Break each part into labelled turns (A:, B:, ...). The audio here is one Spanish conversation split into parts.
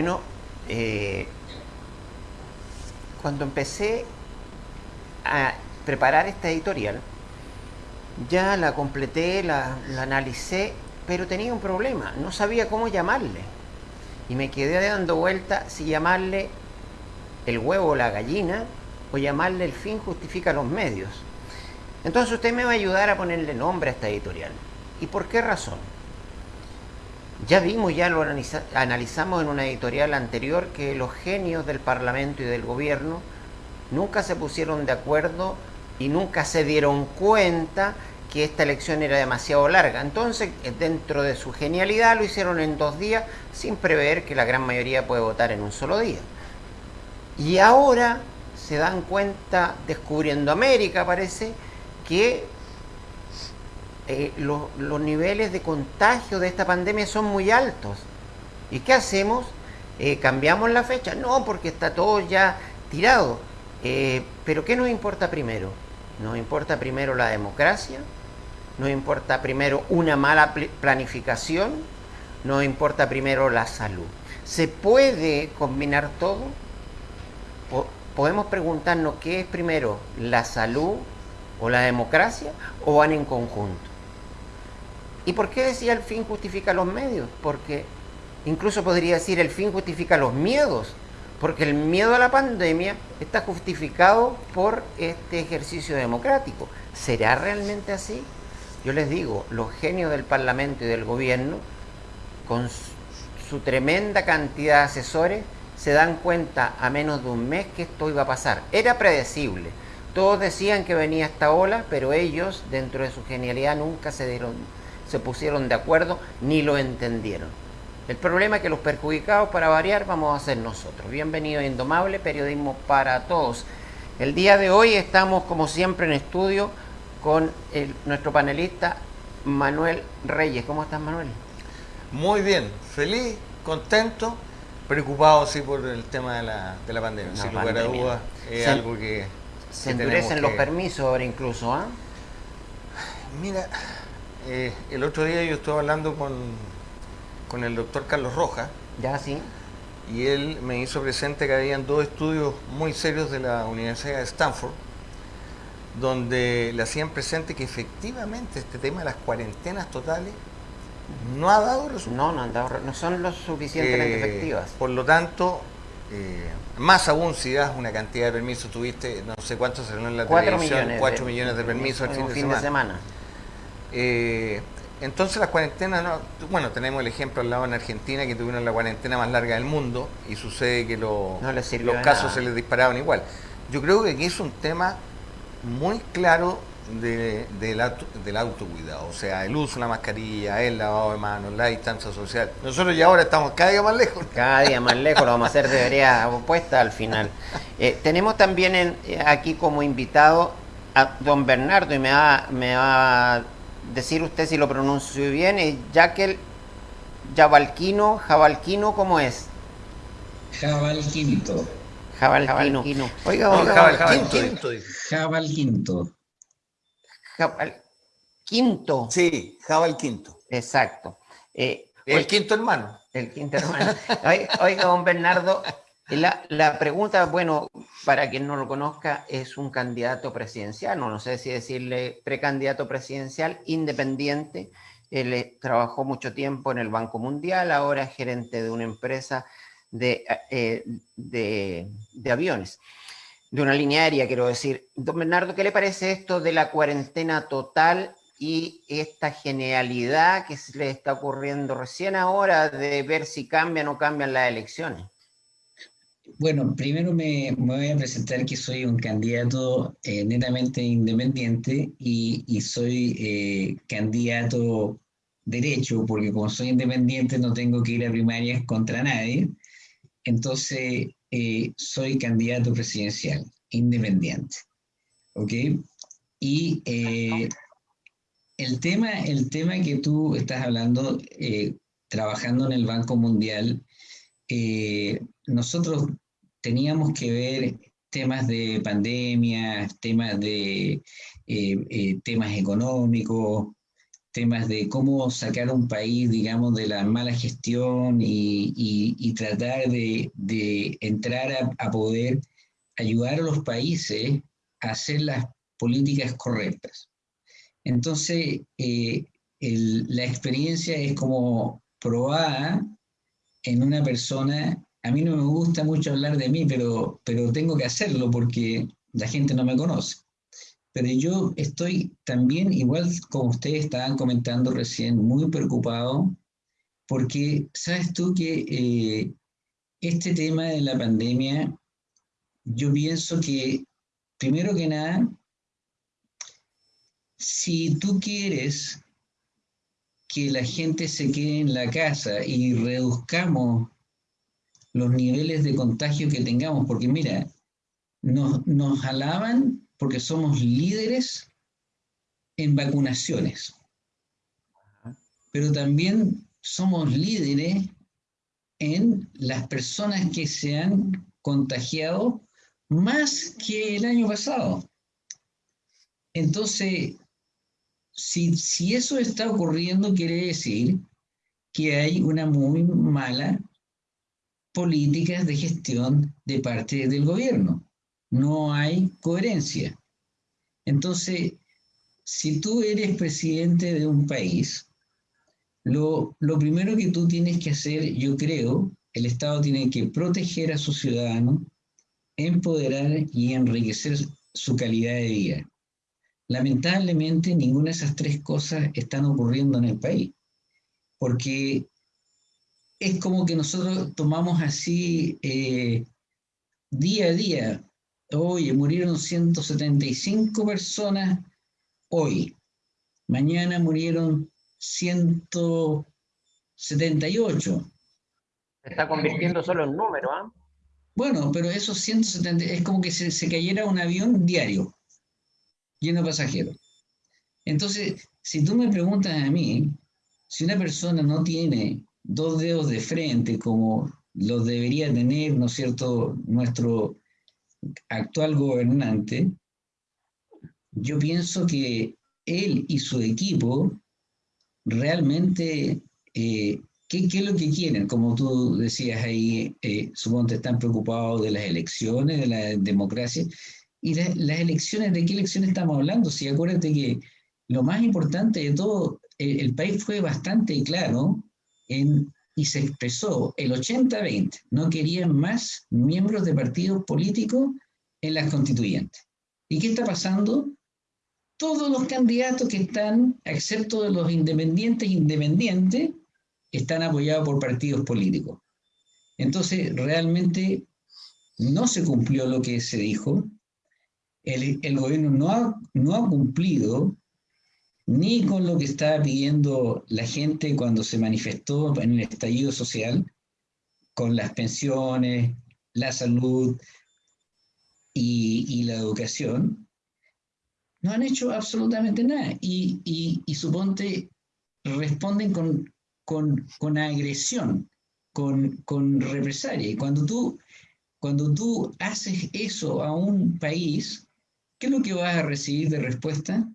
A: Bueno, eh, cuando empecé a preparar esta editorial, ya la completé, la, la analicé, pero tenía un problema, no sabía cómo llamarle. Y me quedé dando vuelta si llamarle el huevo o la gallina o llamarle el fin justifica los medios. Entonces usted me va a ayudar a ponerle nombre a esta editorial. ¿Y por qué razón? Ya vimos, ya lo analizamos en una editorial anterior que los genios del Parlamento y del gobierno nunca se pusieron de acuerdo y nunca se dieron cuenta que esta elección era demasiado larga. Entonces, dentro de su genialidad, lo hicieron en dos días sin prever que la gran mayoría puede votar en un solo día. Y ahora se dan cuenta, descubriendo América, parece, que eh, los niveles de contagio de esta pandemia son muy altos. ¿Y qué hacemos? Eh, ¿Cambiamos la fecha? No, porque está todo ya tirado. Eh, pero ¿qué nos importa primero? ¿Nos importa primero la democracia? ¿Nos importa primero una mala planificación? ¿Nos importa primero la salud? ¿Se puede combinar todo? podemos preguntarnos qué es primero, la salud o la democracia o van en conjunto. ¿Y por qué decía el fin justifica los medios? Porque incluso podría decir el fin justifica los miedos, porque el miedo a la pandemia está justificado por este ejercicio democrático. ¿Será realmente así? Yo les digo, los genios del Parlamento y del gobierno, con su tremenda cantidad de asesores, se dan cuenta a menos de un mes que esto iba a pasar. Era predecible. Todos decían que venía esta ola, pero ellos, dentro de su genialidad, nunca se, dieron, se pusieron de acuerdo ni lo entendieron. El problema es que los perjudicados, para variar, vamos a ser nosotros. Bienvenido a Indomable, periodismo para todos. El día de hoy estamos, como siempre, en estudio con nuestro panelista Manuel Reyes. ¿Cómo estás, Manuel?
B: Muy bien, feliz, contento preocupado sí por el tema de la, de la pandemia. Sin lugar a dudas, es algo que.
A: Se endurecen los permisos ahora incluso, ¿ah?
B: Mira, eh, el otro día yo estuve hablando con, con el doctor Carlos Rojas.
A: Ya, sí.
B: Y él me hizo presente que habían dos estudios muy serios de la Universidad de Stanford, donde le hacían presente que efectivamente este tema de las cuarentenas totales no ha dado
A: resultados. No, no no son lo suficientemente eh, efectivas.
B: Por lo tanto, eh, más aún si das una cantidad de permisos, tuviste no sé cuántos se en la televisión,
A: millones
B: 4 millones de permisos
A: el fin, de, semana.
B: Eh, entonces las cuarentenas, bueno, tenemos el ejemplo al lado en Argentina que tuvieron la cuarentena más larga del mundo y sucede que los casos se les disparaban igual. Yo creo que aquí es un tema muy claro de, del autocuidado, o sea, el uso de la mascarilla, el lavado de manos, la distancia social. Nosotros ya ahora estamos cada día más lejos.
A: Cada día más lejos, lo vamos a hacer de vereda opuesta al final. Eh, tenemos también en, aquí como invitado a don Bernardo, y me va, me va a decir usted si lo pronuncio bien, es Jaquel Jabalquino, Jabalquino, ¿cómo es?
C: Jabalquinto.
A: Jabalquino.
C: Oiga, oiga, Jabalquinto. Jabalquinto.
A: Jabal Quinto.
B: Sí, Jabal Quinto.
A: Exacto.
B: Eh, el quinto hermano.
A: El quinto hermano. Oiga, don Bernardo, la, pregunta, bueno, para quien no lo conozca, es un candidato presidencial, no, no sé si decirle precandidato presidencial, independiente. Él eh, trabajó mucho tiempo en el Banco Mundial, ahora es gerente de una empresa de, eh, de, aviones de una línea aérea, quiero decir. Don Bernardo, ¿qué le parece esto de la cuarentena total y esta genialidad que se le está ocurriendo recién ahora de ver si cambian o cambian las elecciones?
C: Bueno, primero me, voy a presentar que soy un candidato eh, netamente independiente y, soy eh, candidato derecho, porque como soy independiente no tengo que ir a primarias contra nadie. Entonces, eh, soy candidato presidencial, independiente. ¿Ok? Y eh, el, tema, el tema que tú estás hablando, eh, trabajando en el Banco Mundial, nosotros teníamos que ver temas de pandemia, temas de temas económicos, temas de cómo sacar un país, digamos, de la mala gestión y, tratar de, entrar a, poder ayudar a los países a hacer las políticas correctas. Entonces, eh, la experiencia es como probada en una persona. A mí no me gusta mucho hablar de mí, pero, pero tengo que hacerlo porque la gente no me conoce. Pero yo estoy también, igual como ustedes estaban comentando recién, muy preocupado porque sabes tú que eh, este tema de la pandemia, yo pienso que, primero que nada, si tú quieres que la gente se quede en la casa y reduzcamos los niveles de contagio que tengamos, porque mira, nos, nos alaban porque somos líderes en vacunaciones, pero también somos líderes en las personas que se han contagiado más que el año pasado. Entonces, si, eso está ocurriendo, quiere decir que hay una muy mala política de gestión de parte del gobierno. No hay coherencia. Entonces, si tú eres presidente de un país, lo, lo, primero que tú tienes que hacer, yo creo, el Estado tiene que proteger a sus ciudadanos, empoderar y enriquecer su calidad de vida. Lamentablemente, ninguna de esas tres cosas están ocurriendo en el país, porque es como que nosotros tomamos así eh, día a día. Oye, murieron 175 personas hoy. Mañana murieron 178.
A: Se está convirtiendo solo en número, ¿ah?
C: Bueno, pero esos 170 es como que se, se cayera un avión diario lleno de pasajeros. Entonces, si tú me preguntas a mí, si una persona no tiene dos dedos de frente como los debería tener, ¿no es cierto?, nuestro actual gobernante, yo pienso que él y su equipo realmente, eh, ¿qué, es lo que quieren? Como tú decías ahí, eh, supongo que están preocupados de las elecciones, de la democracia. Y las elecciones, ¿de qué elecciones estamos hablando? Si acuérdate que lo más importante de todo, el, país fue bastante claro y se expresó el 80-20, no querían más miembros de partidos políticos en las constituyentes. ¿Y qué está pasando? Todos los candidatos que están, excepto de los independientes independientes, están apoyados por partidos políticos. Entonces, realmente no se cumplió lo que se dijo, el, gobierno no ha, no ha cumplido ni con lo que estaba pidiendo la gente cuando se manifestó en el estallido social, con las pensiones, la salud y, la educación, no han hecho absolutamente nada. Y, y, suponte, responden con, con, con agresión, con, con, represalia. Y cuando tú, cuando tú haces eso a un país, ¿qué es lo que vas a recibir de respuesta?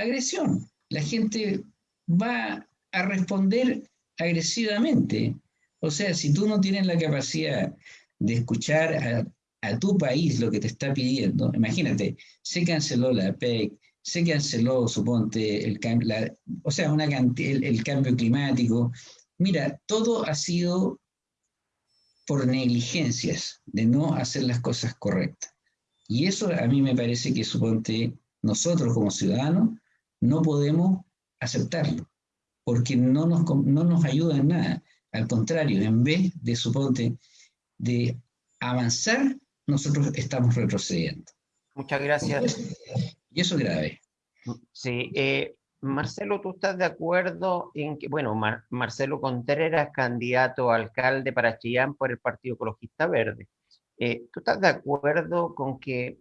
C: Agresión. La gente va a responder agresivamente. O sea, si tú no tienes la capacidad de escuchar a, tu país lo que te está pidiendo, imagínate, se canceló la PEC, se canceló, suponte, el, o sea, una, el cambio climático. Mira, todo ha sido por negligencias de no hacer las cosas correctas. Y eso a mí me parece que, suponte, nosotros como ciudadanos no podemos aceptarlo, porque no nos, no nos ayuda en nada. Al contrario, en vez de, suponte, de avanzar, nosotros estamos retrocediendo.
A: Muchas gracias.
C: Y eso es grave.
A: Sí, eh, Marcelo, ¿tú estás de acuerdo en que, bueno, Marcelo Contreras, candidato a alcalde para Chillán por el Partido Ecologista Verde, eh, ¿Tú estás de acuerdo con que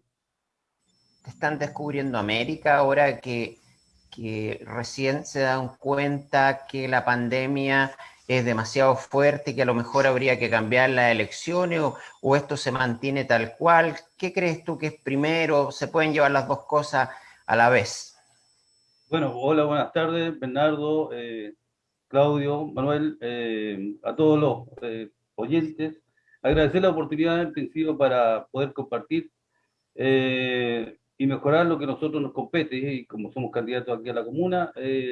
A: están descubriendo América ahora que, recién se dan cuenta que la pandemia es demasiado fuerte y que a lo mejor habría que cambiar las elecciones o, o, esto se mantiene tal cual? ¿Qué crees tú que es primero? ¿Se pueden llevar las dos cosas a la vez?
D: Bueno, hola, buenas tardes, Bernardo, eh, Claudio, Manuel, eh, a todos los eh, oyentes. Agradecer la oportunidad en principio para poder compartir y mejorar lo que nosotros nos compete, y como somos candidatos aquí a la comuna,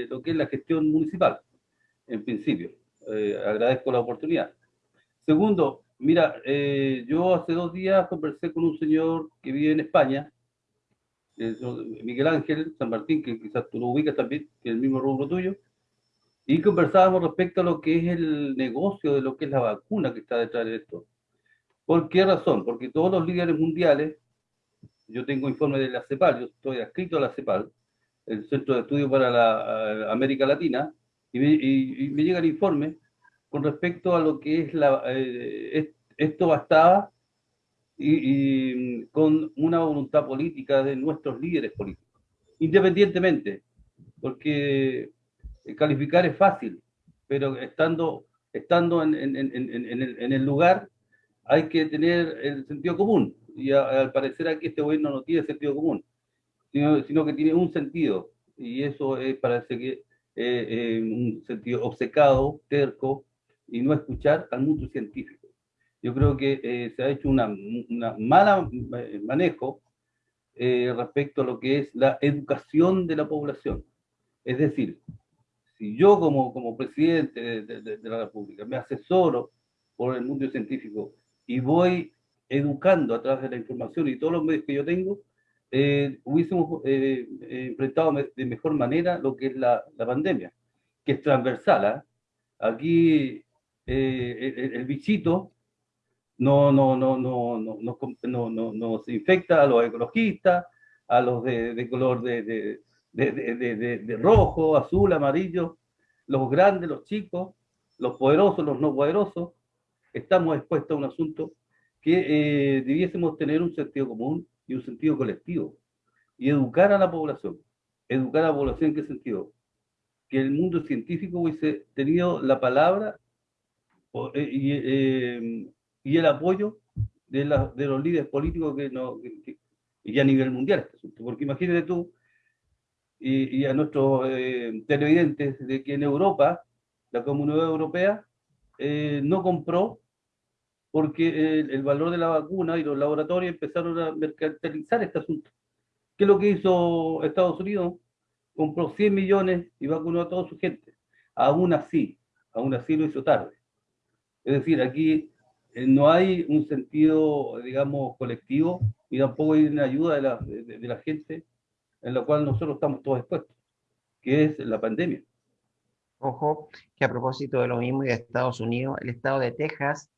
D: lo que es la gestión municipal, en principio. agradezco la oportunidad. Segundo, mira, yo hace dos días conversé con un señor que vive en España, Miguel Ángel San Martín, que quizás tú lo ubicas también, que es el mismo rubro tuyo, y conversábamos respecto a lo que es el negocio de lo que es la vacuna que está detrás de esto. ¿Por qué razón? Porque todos los líderes mundiales, yo tengo informe de la CEPAL, yo estoy adscrito a la CEPAL, el Centro de Estudio para la América Latina, y me, llega el informe con respecto a lo que es la... Eh, esto bastaba y, con una voluntad política de nuestros líderes políticos, independientemente, porque calificar es fácil, pero estando, estando en el, lugar hay que tener el sentido común, y al parecer aquí este gobierno no tiene sentido común, sino, sino que tiene un sentido, y eso es, parece que eh, eh, un sentido obcecado, terco, y no escuchar al mundo científico. Yo creo que eh, se ha hecho una, una mala manejo respecto a lo que es la educación de la población. Es decir, si yo como, como presidente de, la República me asesoro por el mundo científico y voy educando a través de la información y todos los medios que yo tengo, eh, hubiésemos eh, enfrentado de mejor manera lo que es la, la pandemia, que es transversal. ¿ah? Aquí eh, el, bichito no, no, no, no, no, no, no, nos infecta a los ecologistas, a los de, de color de, de, rojo, azul, amarillo, los grandes, los chicos, los poderosos, los no poderosos, estamos expuestos a un asunto que eh, debiésemos tener un sentido común y un sentido colectivo y educar a la población. ¿Educar a la población en qué sentido? Que el mundo científico hubiese tenido la palabra eh, y, eh, y, el apoyo de, la, de, los líderes políticos que, no, y a nivel mundial este. Porque imagínate tú y, a nuestros eh, televidentes de que en Europa, la Comunidad Europea, eh, no compró porque el, valor de la vacuna y los laboratorios empezaron a mercantilizar este asunto. ¿Qué es lo que hizo Estados Unidos? Compró 100 millones y vacunó a toda su gente. Aún así, aún así lo hizo tarde. Es decir, aquí eh, no hay un sentido, digamos, colectivo y tampoco hay una ayuda de la, de la gente en la cual nosotros estamos todos expuestos, que es la pandemia.
A: Ojo, que a propósito de lo mismo y de Estados Unidos, el estado de Texas,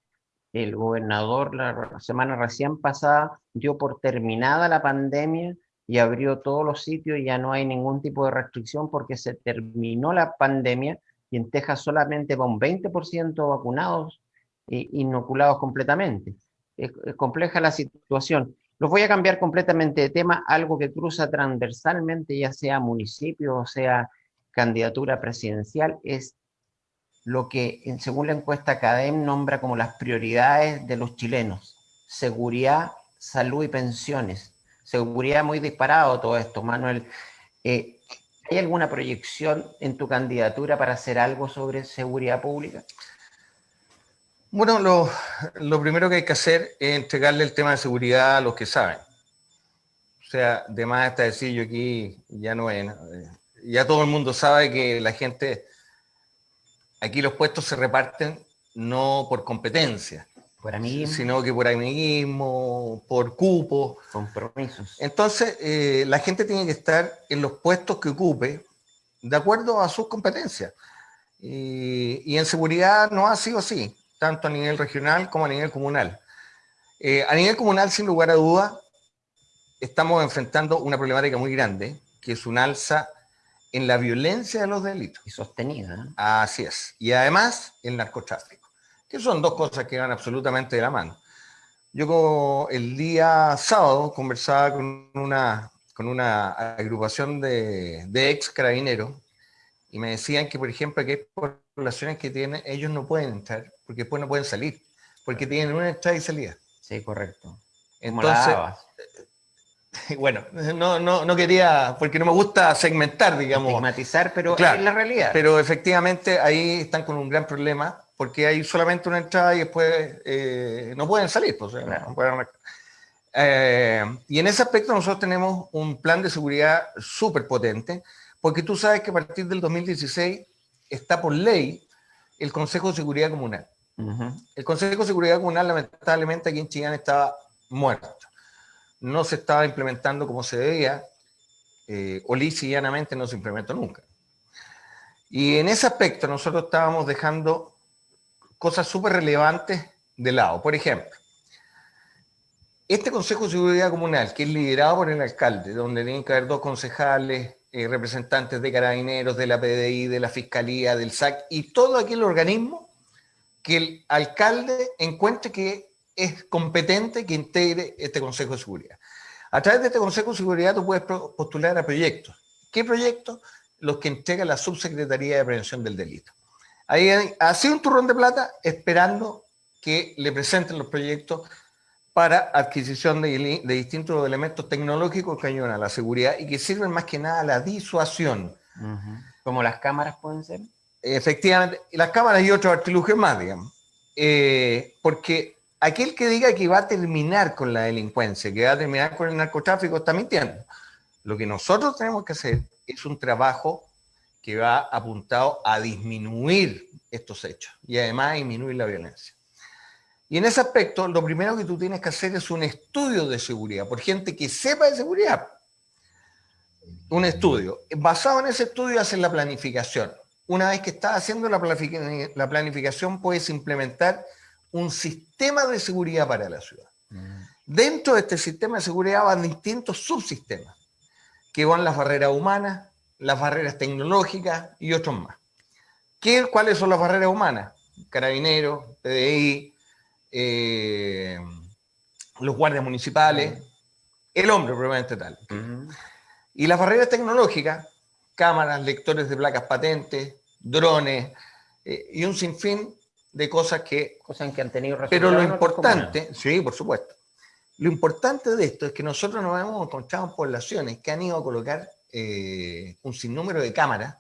A: el gobernador la semana recién pasada dio por terminada la pandemia y abrió todos los sitios y ya no hay ningún tipo de restricción porque se terminó la pandemia y en Texas solamente va un 20% vacunados e inoculados completamente. es compleja la situación. Los voy a cambiar completamente de tema, algo que cruza transversalmente, ya sea municipio o sea candidatura presidencial, es lo que, según la encuesta CADEM, nombra como las prioridades de los chilenos. Seguridad, salud y pensiones. Seguridad muy disparado todo esto, Manuel. Eh, ¿Hay alguna proyección en tu candidatura para hacer algo sobre seguridad pública?
B: Bueno, lo, primero que hay que hacer es entregarle el tema de seguridad a los que saben. O sea, de más está decir yo aquí, ya no es, ya todo el mundo sabe que la gente, aquí los puestos se reparten no por competencia, por sino que por amiguismo, por cupo.
A: Compromisos.
B: Entonces, eh, la gente tiene que estar en los puestos que ocupe de acuerdo a sus competencias. y en seguridad no ha sido así tanto a nivel regional como a nivel comunal. Eh, a nivel comunal, sin lugar a duda, estamos enfrentando una problemática muy grande, que es un alza en la violencia de los delitos.
A: Y sostenida. ¿eh?
B: Así es. Y además, el narcotráfico, que son dos cosas que van absolutamente de la mano. Yo el día sábado conversaba con una, con una agrupación de, de ex carabineros y me decían que, por ejemplo, que hay poblaciones que tienen, ellos no pueden entrar porque después no pueden salir, porque tienen una entrada y salida.
A: Sí, correcto.
B: Entonces, bueno, no, no, no, quería, porque no me gusta segmentar, digamos.
A: Estigmatizar, pero es la realidad.
B: Pero efectivamente ahí están con un gran problema, porque hay solamente una entrada y después eh, no pueden salir. Pues, eh, y en ese aspecto nosotros tenemos un plan de seguridad súper potente, porque tú sabes que a partir del 2016 está por ley el Consejo de Seguridad Comunal. El Consejo de Seguridad Comunal lamentablemente aquí en Chillán estaba muerto no se estaba implementando como se debía, eh, o llanamente no se implementó nunca. Y en ese aspecto nosotros estábamos dejando cosas súper relevantes de lado. Por ejemplo, este Consejo de Seguridad Comunal, que es liderado por el alcalde, donde tienen que haber dos concejales, eh, representantes de carabineros, de la PDI, de la Fiscalía, del SAC y todo aquel organismo que el alcalde encuentre que es competente que integre este Consejo de Seguridad. A través de este Consejo de Seguridad tú puedes postular a proyectos. ¿Qué proyectos? Los que entrega la Subsecretaría de Prevención del Delito. Ahí ha sido un turrón de plata esperando que le presenten los proyectos para adquisición de, distintos elementos tecnológicos que ayudan a la seguridad y que sirven más que nada a la disuasión.
A: ¿Como las cámaras pueden ser?
B: Efectivamente, las cámaras y otros artilugios más, digamos. Eh, porque aquel que diga que va a terminar con la delincuencia, que va a terminar con el narcotráfico, está mintiendo. Lo que nosotros tenemos que hacer es un trabajo que va apuntado a disminuir estos hechos y además a disminuir la violencia. Y en ese aspecto, lo primero que tú tienes que hacer es un estudio de seguridad, por gente que sepa de seguridad. Un estudio. Basado en ese estudio, hacen la planificación. Una vez que estás haciendo la planificación, puedes implementar un sistema de seguridad para la ciudad. Mm. Dentro de este sistema de seguridad van distintos subsistemas, que van las barreras humanas, las barreras tecnológicas y otros más. ¿Qué, ¿Cuáles son las barreras humanas? Carabineros, PDI, eh, los guardias municipales, mm. el hombre probablemente tal. Mm. Y las barreras tecnológicas, cámaras, lectores de placas patentes, drones eh, y un sinfín de cosas que...
A: Cosas que han tenido
B: Pero lo importante, sí, por supuesto. Lo importante de esto es que nosotros nos hemos encontrado en poblaciones que han ido a colocar eh, un sinnúmero de cámaras,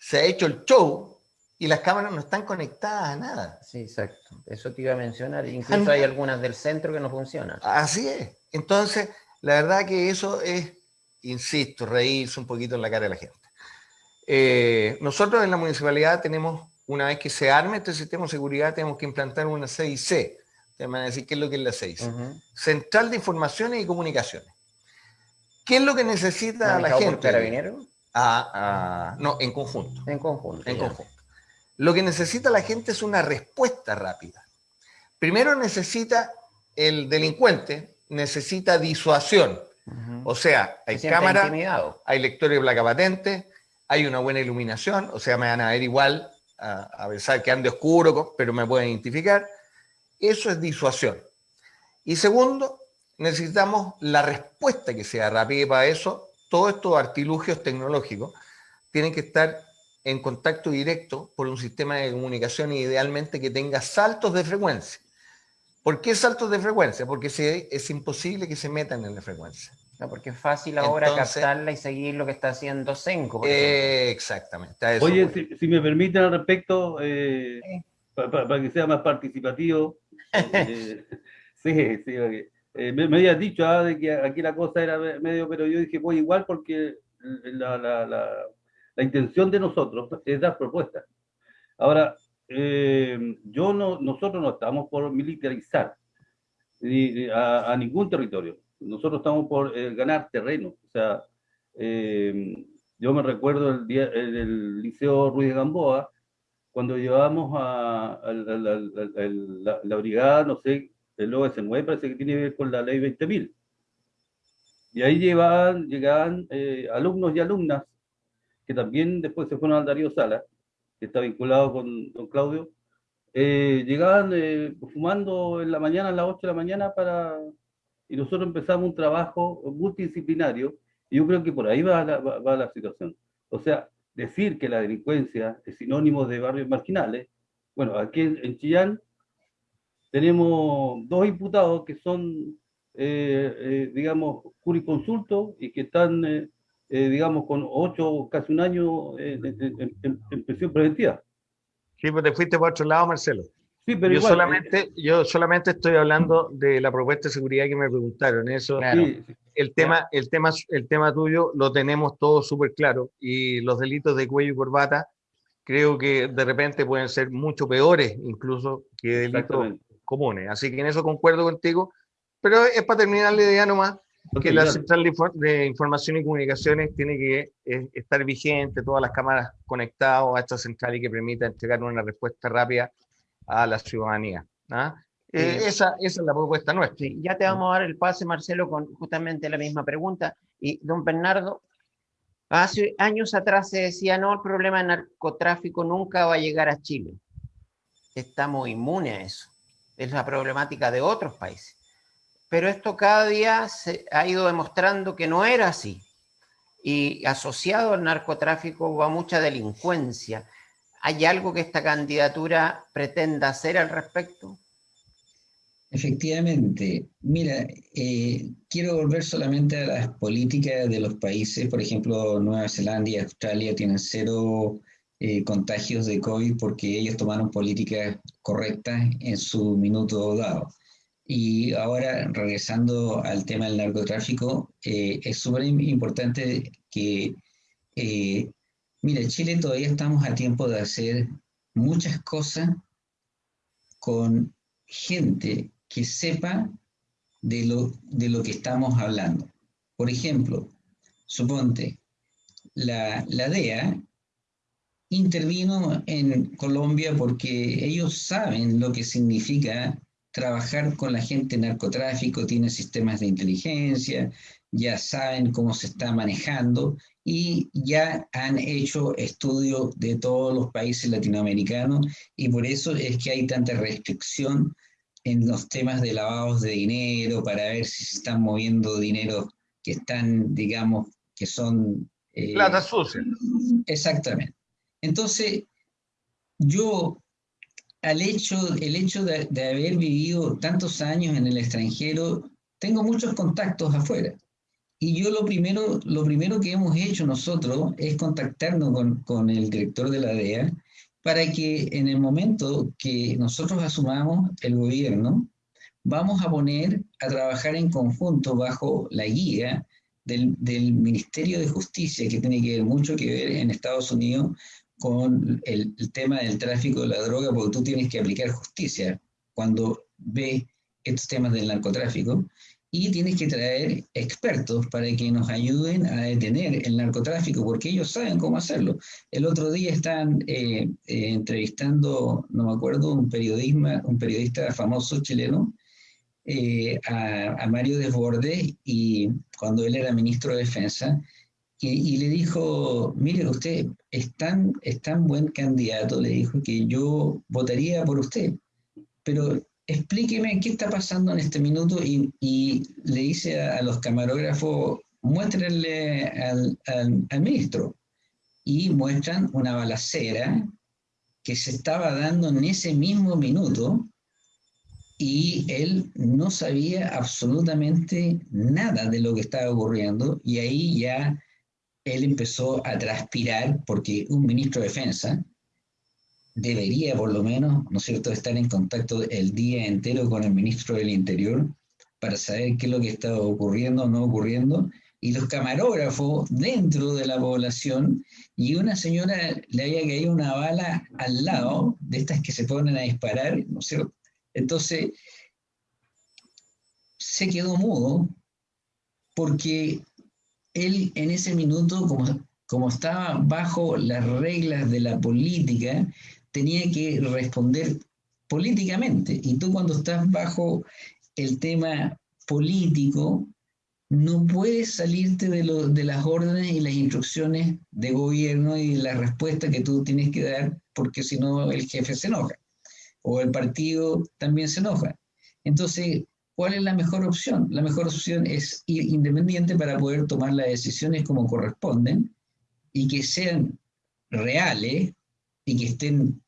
B: se ha hecho el show y las cámaras no están conectadas a nada.
A: Sí, exacto. Eso te iba a mencionar. Incluso hay algunas del centro que no funcionan.
B: Así es. Entonces, la verdad que eso es, insisto, reírse un poquito en la cara de la gente. Eh, nosotros en la municipalidad tenemos una vez que se arme este sistema de seguridad, tenemos que implantar una CIC. Te van a decir qué es lo que es la CIC. Central de Informaciones y Comunicaciones. ¿Qué es lo que necesita la gente?
A: carabinero?
B: Ah, ah, no, en conjunto.
A: En conjunto.
B: En conjunto. Lo que necesita la gente es una respuesta rápida. Primero necesita el delincuente, necesita disuasión. O sea, hay cámara, hay lectores de placa patente, hay una buena iluminación, o sea, me van a ver igual a, pensar que ande oscuro, pero me pueden identificar. Eso es disuasión. Y segundo, necesitamos la respuesta que sea rápida para eso todos estos artilugios tecnológicos tienen que estar en contacto directo por un sistema de comunicación idealmente que tenga saltos de frecuencia. ¿Por qué saltos de frecuencia? Porque es imposible que se metan en la frecuencia.
A: No, porque es fácil ahora captarla y seguir lo que está haciendo Senco.
B: exactamente.
D: Oye, si, me permiten al respecto, eh, para que sea más participativo. Eh, sí, sí, eh, me, habías dicho ah, de que aquí la cosa era medio, pero yo dije, pues igual porque la, la, la, intención de nosotros es dar propuestas. Ahora, yo no, nosotros no estamos por militarizar a ningún territorio nosotros estamos por eh, ganar terreno. O sea, eh, yo me recuerdo el, día, el, Liceo Ruiz de Gamboa, cuando llevábamos a, la, brigada, no sé, el OS9, parece que tiene que ver con la ley 20.000. Y ahí llevaban, llegaban eh, alumnos y alumnas que también después se fueron al Darío Sala, que está vinculado con don Claudio, llegaban fumando en la mañana, a las 8 de la mañana, para, y nosotros empezamos un trabajo multidisciplinario y yo creo que por ahí va la, va, la situación. O sea, decir que la delincuencia es sinónimo de barrios marginales, bueno, aquí en, Chillán tenemos dos imputados que son digamos, jurisconsultos y que están, digamos, con ocho, casi un año en, en, prisión preventiva.
B: Sí, pues te fuiste por otro lado, Marcelo. Sí, pero yo solamente, yo solamente estoy hablando de la propuesta de seguridad que me preguntaron. Eso, el tema, el tema, el tema tuyo lo tenemos todo súper claro y los delitos de cuello y corbata creo que de repente pueden ser mucho peores incluso que delitos comunes. Así que en eso concuerdo contigo. Pero es para terminar la idea nomás que la central de información y comunicaciones tiene que eh, estar vigente, todas las cámaras conectadas a esta central y que permita entregar una respuesta rápida a la ciudadanía. ¿ah? Eh, esa, esa, es la propuesta nuestra.
A: ya te vamos a dar el pase, Marcelo, con justamente la misma pregunta. Y don Bernardo, hace años atrás se decía, no, el problema de narcotráfico nunca va a llegar a Chile. Estamos inmunes a eso. Es la problemática de otros países. Pero esto cada día se ha ido demostrando que no era así. Y asociado al narcotráfico va mucha delincuencia ¿Hay algo que esta candidatura pretenda hacer al respecto?
C: Efectivamente. Mira, eh, quiero volver solamente a las políticas de los países. Por ejemplo, Nueva Zelanda y Australia tienen cero eh, contagios de COVID porque ellos tomaron políticas correctas en su minuto dado. Y ahora, regresando al tema del narcotráfico, eh, es súper importante que Mira, Chile todavía estamos a tiempo de hacer muchas cosas con gente que sepa de lo, de lo que estamos hablando. Por ejemplo, suponte, la, la DEA intervino en Colombia porque ellos saben lo que significa trabajar con la gente narcotráfico, tienen sistemas de inteligencia, ya saben cómo se está manejando y ya han hecho estudios de todos los países latinoamericanos y por eso es que hay tanta restricción en los temas de lavados de dinero para ver si se están moviendo dinero que están, digamos, que son...
B: Eh, Plata sucia.
C: Exactamente. Entonces, yo, al hecho, el hecho de, de haber vivido tantos años en el extranjero, tengo muchos contactos afuera. Y yo lo primero, lo primero que hemos hecho nosotros es contactarnos con, con, el director de la DEA para que en el momento que nosotros asumamos el gobierno, vamos a poner a trabajar en conjunto bajo la guía del, del Ministerio de Justicia, que tiene que ver mucho que ver en Estados Unidos con el, el tema del tráfico de la droga, porque tú tienes que aplicar justicia cuando ves estos temas del narcotráfico y tienes que traer expertos para que nos ayuden a detener el narcotráfico, porque ellos saben cómo hacerlo. El otro día están eh, eh, entrevistando, no me acuerdo, un, periodismo, un periodista famoso chileno, eh, a, Mario Desbordes, y cuando él era ministro de Defensa, y, le dijo, mire, usted es tan, es tan buen candidato, le dijo, que yo votaría por usted, pero explíqueme qué está pasando en este minuto y, le dice a, los camarógrafos, muéstrenle al, ministro. Y muestran una balacera que se estaba dando en ese mismo minuto y él no sabía absolutamente nada de lo que estaba ocurriendo y ahí ya él empezó a transpirar porque un ministro de defensa debería por lo menos, ¿no es cierto?, estar en contacto el día entero con el ministro del Interior para saber qué es lo que está ocurriendo o no ocurriendo, y los camarógrafos dentro de la población, y una señora le había caído una bala al lado de estas que se ponen a disparar, ¿no es cierto? Entonces, se quedó mudo porque él en ese minuto, como, como estaba bajo las reglas de la política, tenía que responder políticamente. Y tú cuando estás bajo el tema político, no puedes salirte de, lo, de las órdenes y las instrucciones de gobierno y la respuesta que tú tienes que dar, porque si no el jefe se enoja o el partido también se enoja. Entonces, ¿cuál es la mejor opción? La mejor opción es ir independiente para poder tomar las decisiones como corresponden y que sean reales y que estén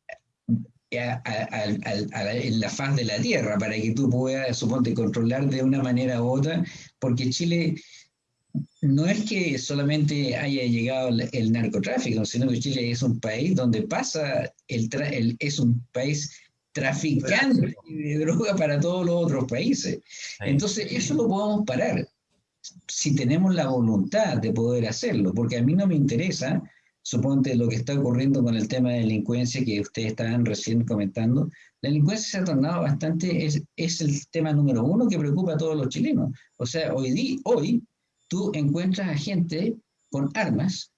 C: en la faz de la tierra para que tú puedas, suponte, controlar de una manera u otra, porque Chile no es que solamente haya llegado el, narcotráfico, sino que Chile es un país donde pasa, el, es un país traficante de droga para todos los otros países. Entonces, eso lo podemos parar si tenemos la voluntad de poder hacerlo, porque a mí no me interesa, suponte lo que está ocurriendo con el tema de delincuencia que ustedes estaban recién comentando, la delincuencia se ha tornado bastante, es, es el tema número uno que preocupa a todos los chilenos. O sea, hoy, hoy tú encuentras a gente con armas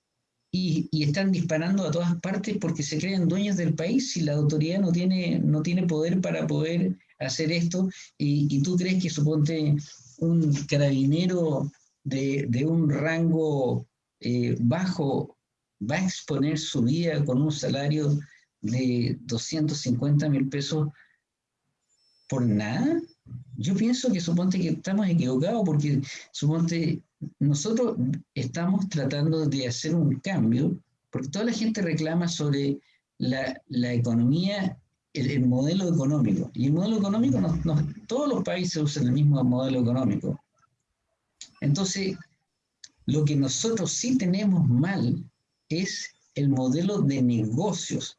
C: y, están disparando a todas partes porque se creen dueños del país y la autoridad no tiene, no tiene poder para poder hacer esto y, tú crees que suponte un carabinero de, un rango eh, bajo va a exponer su vida con un salario de 250 mil pesos por nada? Yo pienso que suponte que estamos equivocados porque suponte nosotros estamos tratando de hacer un cambio, porque toda la gente reclama sobre la, economía, el, modelo económico. Y el modelo económico, todos los países usan el mismo modelo económico. Entonces, lo que nosotros sí tenemos mal es el modelo de negocios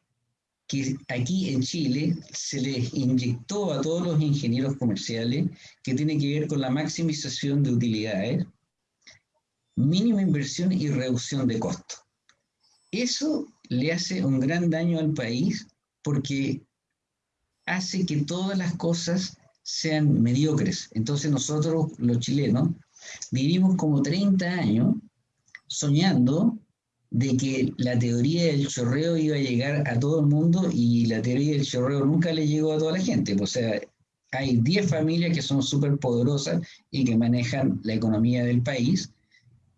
C: que aquí en Chile se les inyectó a todos los ingenieros comerciales, que tiene que ver con la maximización de utilidades, mínima inversión y reducción de costo. Eso le hace un gran daño al país porque hace que todas las cosas sean mediocres. Entonces nosotros, los chilenos, vivimos como 30 años soñando de que la teoría del chorreo iba a llegar a todo el mundo y la teoría del chorreo nunca le llegó a toda la gente. O sea, hay 10 familias que son súper poderosas y que manejan la economía del país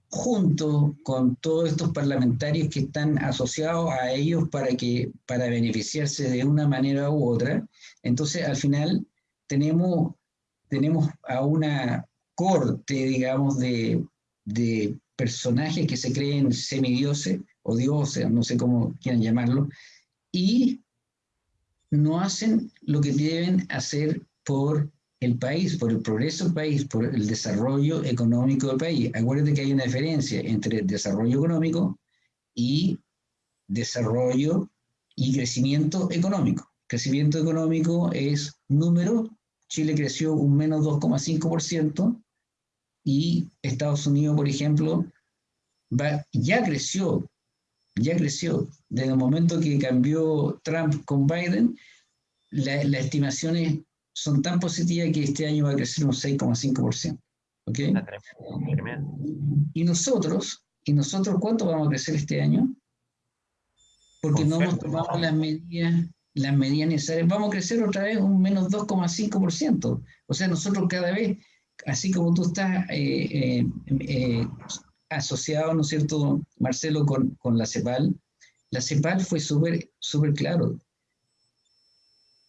C: junto con todos estos parlamentarios que están asociados a ellos para, que, para beneficiarse de una manera u otra. Entonces, al final, tenemos, tenemos a una corte, digamos, de, de personajes que se creen semidioses o dioses, no sé cómo quieran llamarlo, y no hacen lo que deben hacer por el país, por el progreso del país, por el desarrollo económico del país. Acuérdense que hay una diferencia entre desarrollo económico y desarrollo y crecimiento económico. Crecimiento económico es número, Chile creció un menos 2,5% y Estados Unidos, por ejemplo, ya creció, ya creció. Desde el momento que cambió Trump con Biden, la, la estimación es son tan positivas que este año va a crecer un 6,5%. ¿Ok? Y nosotros, ¿y nosotros cuánto vamos a crecer este año? Porque no hemos tomado las medidas, las medidas necesarias. Vamos a crecer otra vez un menos 2,5%. O sea, nosotros cada vez, así como tú estás eh, eh, eh, asociado, ¿no es cierto, Marcelo, con, con la CEPAL, la CEPAL fue súper súper claro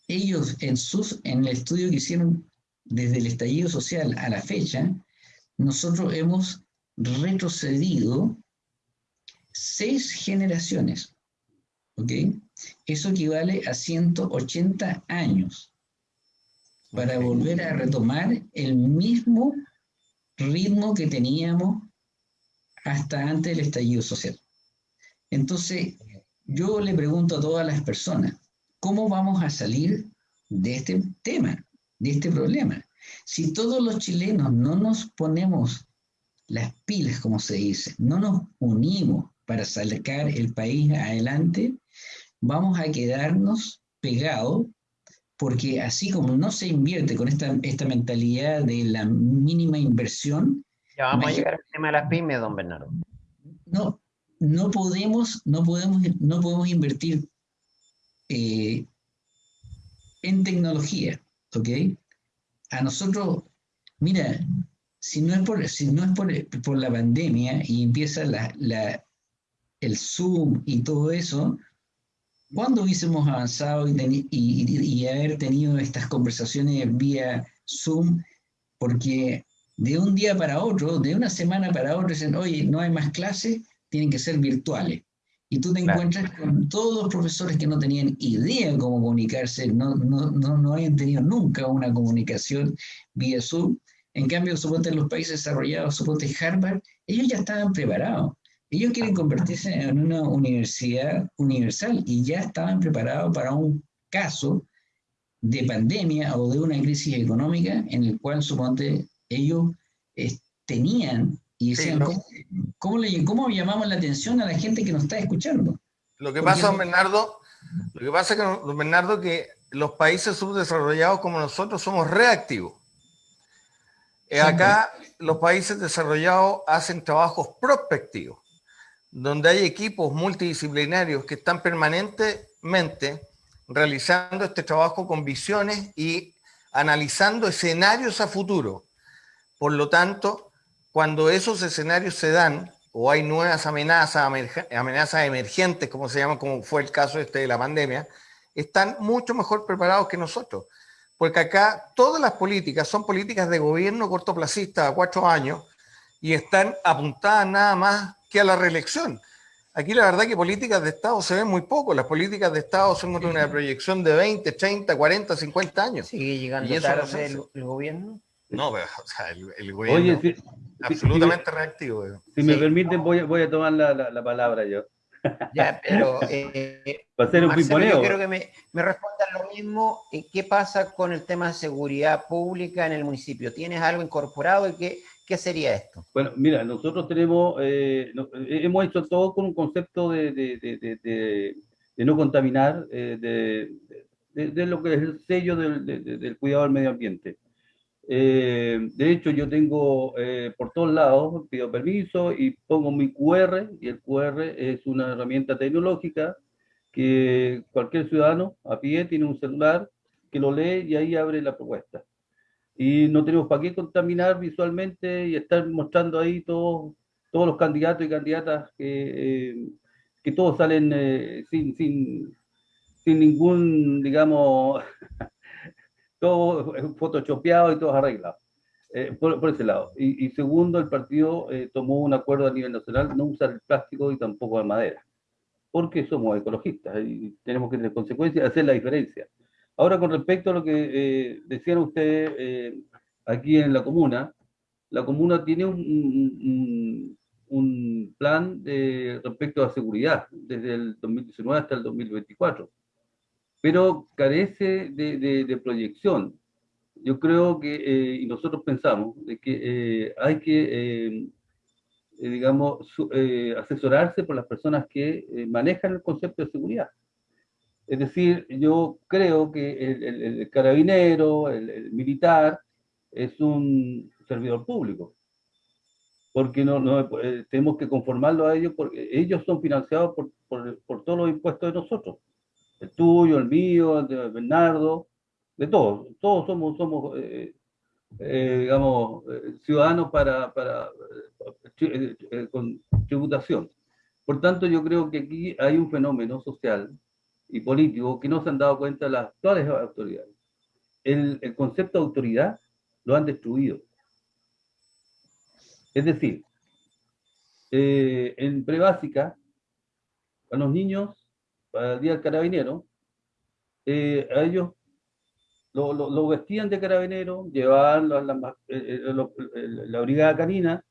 C: ellos en, sus, en el estudio que hicieron desde el estallido social a la fecha, nosotros hemos retrocedido seis generaciones. ¿Ok? Eso equivale a 180 años para volver a retomar el mismo ritmo que teníamos hasta antes del estallido social. Entonces, yo le pregunto a todas las personas, ¿Cómo vamos a salir de este tema, de este problema? Si todos los chilenos no nos ponemos las pilas, como se dice, no nos unimos para sacar el país adelante, vamos a quedarnos pegados porque así como no se invierte con esta, esta mentalidad de la mínima inversión...
A: Ya vamos a llegar al tema de las pymes, don Bernardo.
C: No, no podemos, no podemos, no podemos invertir eh, en tecnología, ¿ok? A nosotros, mira, si no es por, si no es por, la pandemia y empieza la, el Zoom y todo eso, ¿cuándo hubiésemos avanzado y, y, haber tenido estas conversaciones vía Zoom? Porque de un día para otro, de una semana para otra, dicen, oye, no hay más clases, tienen que ser virtuales. Y tú te encuentras con todos los profesores que no tenían idea de cómo comunicarse, no, no, no, no habían tenido nunca una comunicación vía Zoom. En cambio, suponte en los países desarrollados, suponte Harvard, ellos ya estaban preparados. Ellos quieren convertirse en una universidad universal y ya estaban preparados para un caso de pandemia o de una crisis económica en el cual, suponte, ellos eh, tenían y decían, ¿cómo, le, ¿cómo, llamamos la atención a la gente que nos está escuchando?
B: Lo que pasa, don Bernardo, lo que pasa, que, don Bernardo, que los países subdesarrollados como nosotros somos reactivos. Eh, acá los países desarrollados hacen trabajos prospectivos, donde hay equipos multidisciplinarios que están permanentemente realizando este trabajo con visiones y analizando escenarios a futuro. Por lo tanto, cuando esos escenarios se dan o hay nuevas amenazas, emergentes, como se llama, como fue el caso este de la pandemia, están mucho mejor preparados que nosotros. Porque acá todas las políticas son políticas de gobierno cortoplacista a cuatro años y están apuntadas nada más que a la reelección. Aquí la verdad que políticas de Estado se ven muy poco. Las políticas de Estado son una proyección de 20, 30, 40, 50 años.
A: ¿Sigue llegando tarde el, gobierno?
B: No, pero o sea, el, gobierno es absolutamente reactivo.
D: Si me permiten, voy, voy, a tomar la, la, palabra yo.
A: Ya, pero eh,
D: Va a ser un Marcelo,
A: yo quiero que me, me respondan lo mismo. ¿Qué pasa con el tema de seguridad pública en el municipio? ¿Tienes algo incorporado y qué, ¿Qué sería esto?
D: Bueno, mira, nosotros tenemos, eh, eh, hemos hecho todo con un concepto de, de, de, de no contaminar, eh, de, lo que es el sello del, cuidado del medio ambiente. de hecho, yo tengo por todos lados, pido permiso y pongo mi QR, y el QR es una herramienta tecnológica que cualquier ciudadano a pie tiene un celular que lo lee y ahí abre la propuesta y no tenemos para qué contaminar visualmente y estar mostrando ahí todos todos los candidatos y candidatas que, eh, que todos salen eh, sin, sin, sin ningún, digamos, todo photoshopeado y todos arreglados. Eh, por, ese lado. Y, y segundo, el partido tomó un acuerdo a nivel nacional no usar el plástico y tampoco la madera, porque somos ecologistas y tenemos que tener consecuencias, hacer la diferencia. Ahora, con respecto a lo que eh, decían ustedes eh, aquí en la comuna, la comuna tiene un, un, plan de, respecto a seguridad desde el 2019 hasta el 2024, pero carece de, de, proyección. Yo creo que, eh, y nosotros pensamos, de que hay que, digamos, asesorarse por las personas que manejan el concepto de seguridad. Es decir, yo creo que el, carabinero, el, militar, es un servidor público. Porque no, no eh, tenemos que conformarlo a ellos, porque ellos son financiados por, por, todos los impuestos de nosotros. El tuyo, el mío, el de Bernardo, de todos. Todos somos, somos eh, eh, digamos, ciudadanos para, para con tributación. Por tanto, yo creo que aquí hay un fenómeno social y políticos que no se han dado cuenta de las actuales autoridades. El, el concepto de autoridad lo han destruido. Es decir, eh, en prebásica, a los niños, para el día del carabinero, eh, a ellos lo, lo, vestían de carabinero, llevaban la, la, eh, la, brigada canina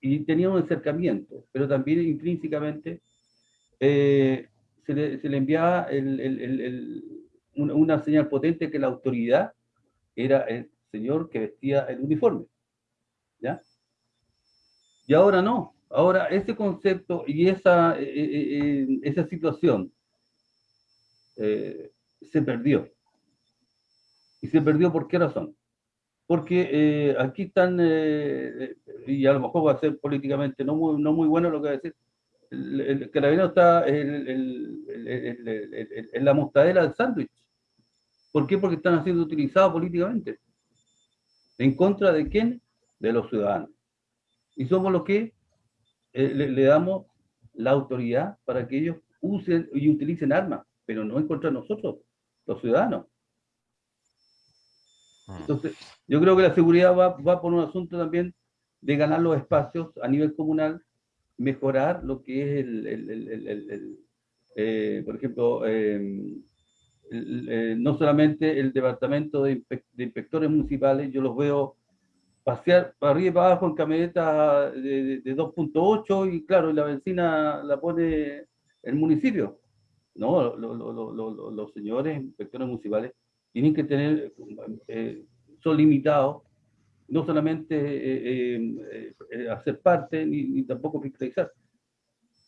D: y tenían un acercamiento, pero también intrínsecamente se le, enviaba una, señal potente que la autoridad era el señor que vestía el uniforme. ¿Ya? Y ahora no. Ahora ese concepto y esa, eh, eh, eh, esa situación se perdió. ¿Y se perdió por qué razón? Porque aquí están, y a lo mejor va a ser políticamente no muy, no muy bueno lo que va a decir, el, carabinero está en la mostadera del sándwich. ¿Por qué? Porque están siendo utilizados políticamente. ¿En contra de quién? De los ciudadanos. Y somos los que eh, le, damos la autoridad para que ellos usen y utilicen armas, pero no en contra de nosotros, los ciudadanos. Ah. Entonces, yo creo que la seguridad va, va por un asunto también de ganar los espacios a nivel comunal mejorar lo que es el, eh, por ejemplo, em, eh, no solamente el departamento de, inspectores municipales, yo los veo pasear para arriba y para abajo en camionetas de, 2.8 y claro, la benzina la pone el municipio. No, los señores inspectores municipales tienen que tener, eh, son limitados, no solamente eh, eh, hacer parte ni, tampoco fiscalizar.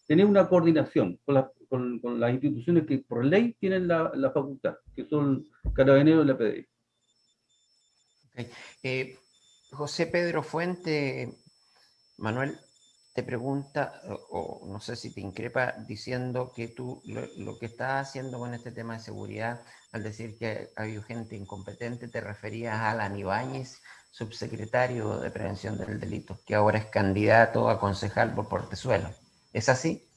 D: Tener una coordinación con, con, las instituciones que por ley tienen la, la facultad, que son Carabineros y la PDI.
A: José Pedro Fuente, Manuel, te pregunta, o, no sé si te increpa, diciendo que tú lo, que estás haciendo con este tema de seguridad, al decir que ha habido gente incompetente, te referías a Alan Ibáñez, subsecretario de Prevención del Delito, que ahora es candidato a concejal por Portezuelo. ¿Es así?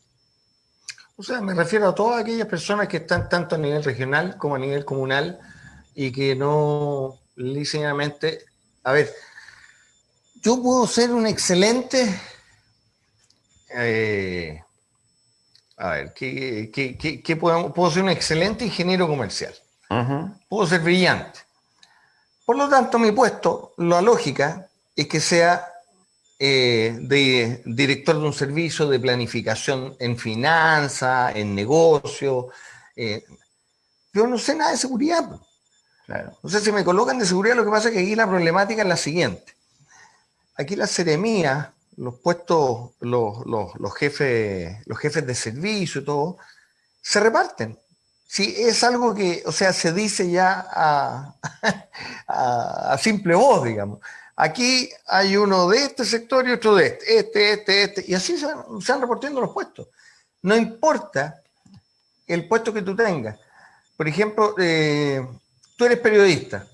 B: O sea, me refiero a todas aquellas personas que están tanto a nivel regional como a nivel comunal y que no licenciadamente, a ver, yo puedo ser un excelente eh, a ver, ¿qué, puedo, ser un excelente ingeniero comercial. Puedo ser brillante. Por lo tanto, mi puesto, la lógica es que sea eh, de director de un servicio de planificación en finanzas, en negocio. Eh, yo no sé nada de seguridad. Claro. No sé si me colocan de seguridad, lo que pasa es que aquí la problemática es la siguiente. Aquí la seremía los puestos, los, jefes, los jefes de servicio y todo, se reparten. Sí, es algo que, o sea, se dice ya a, simple voz, digamos. Aquí hay uno de este sector y otro de este, este, este, este, y así se van, repartiendo los puestos. No importa el puesto que tú tengas. Por ejemplo, eh, tú eres periodista.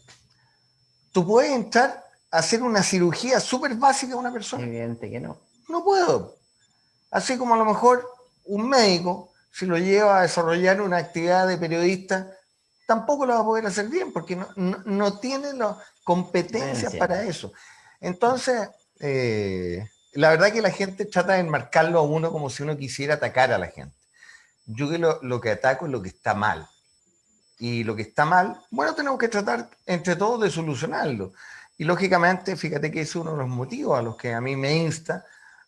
B: Tú puedes entrar hacer una cirugía súper básica a una persona?
A: Evidente que no.
B: No puedo. Así como a lo mejor un médico, si lo lleva a desarrollar una actividad de periodista, tampoco lo va a poder hacer bien porque no, tiene las competencias para eso. Entonces, eh, la verdad que la gente trata de enmarcarlo a uno como si uno quisiera atacar a la gente. Yo que lo, lo que ataco es lo que está mal. Y lo que está mal, bueno, tenemos que tratar entre todos de solucionarlo. Y lógicamente, fíjate que es uno de los motivos a los que a mí me insta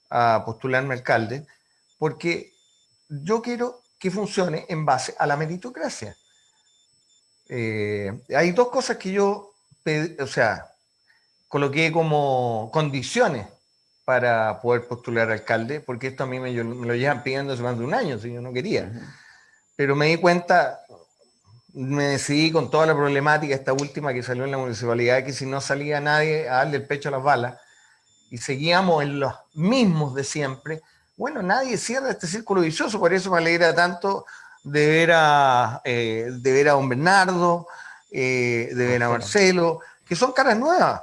B: a postularme alcalde, porque yo quiero que funcione en base a la meritocracia. Eh, hay dos cosas que yo, o sea, coloqué como condiciones para poder postular alcalde, porque esto a mí me, me lo llevan pidiendo hace más de un año, si yo no quería. Pero me di cuenta, me decidí con toda la problemática, esta última que salió en la municipalidad, que si no salía nadie a darle el pecho a las balas y seguíamos en los mismos de siempre, bueno, nadie cierra este círculo vicioso, por eso me alegra tanto de ver a, eh, de ver a don Bernardo, eh, de ver a Marcelo, que son caras nuevas.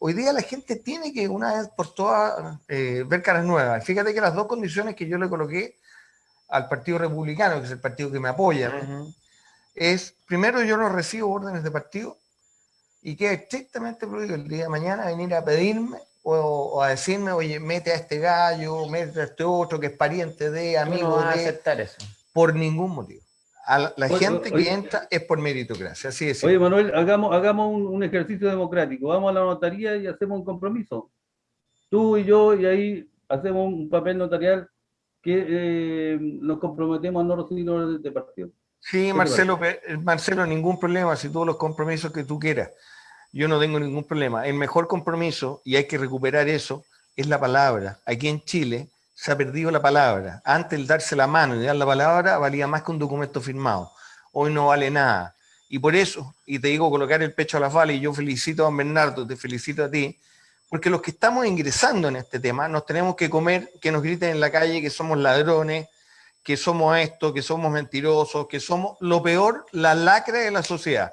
B: Hoy día la gente tiene que una vez por todas eh, ver caras nuevas. Fíjate que las dos condiciones que yo le coloqué al Partido Republicano, que es el partido que me apoya, es, primero yo no recibo órdenes de partido y queda estrictamente prohibido el día de mañana venir a pedirme o, a decirme, oye, mete a este gallo, mete a este otro que es pariente de, amigo no
A: de... aceptar eso.
B: Por ningún motivo. la gente que entra es por meritocracia, así es.
D: Oye, Manuel, hagamos, hagamos un, ejercicio democrático. Vamos a la notaría y hacemos un compromiso. Tú y yo, y ahí hacemos un papel notarial que eh, nos comprometemos a no recibir órdenes de partido.
B: Sí, Marcelo, eh, Marcelo, ningún problema, si todos los compromisos que tú quieras. Yo no tengo ningún problema. El mejor compromiso, y hay que recuperar eso, es la palabra. Aquí en Chile se ha perdido la palabra. Antes el darse la mano y dar la palabra valía más que un documento firmado. Hoy no vale nada. Y por eso, y te digo colocar el pecho a las balas, y yo felicito a don Bernardo, te felicito a ti, porque los que estamos ingresando en este tema nos tenemos que comer, que nos griten en la calle que somos ladrones, que somos esto, que somos mentirosos, que somos lo peor, la lacra de la sociedad.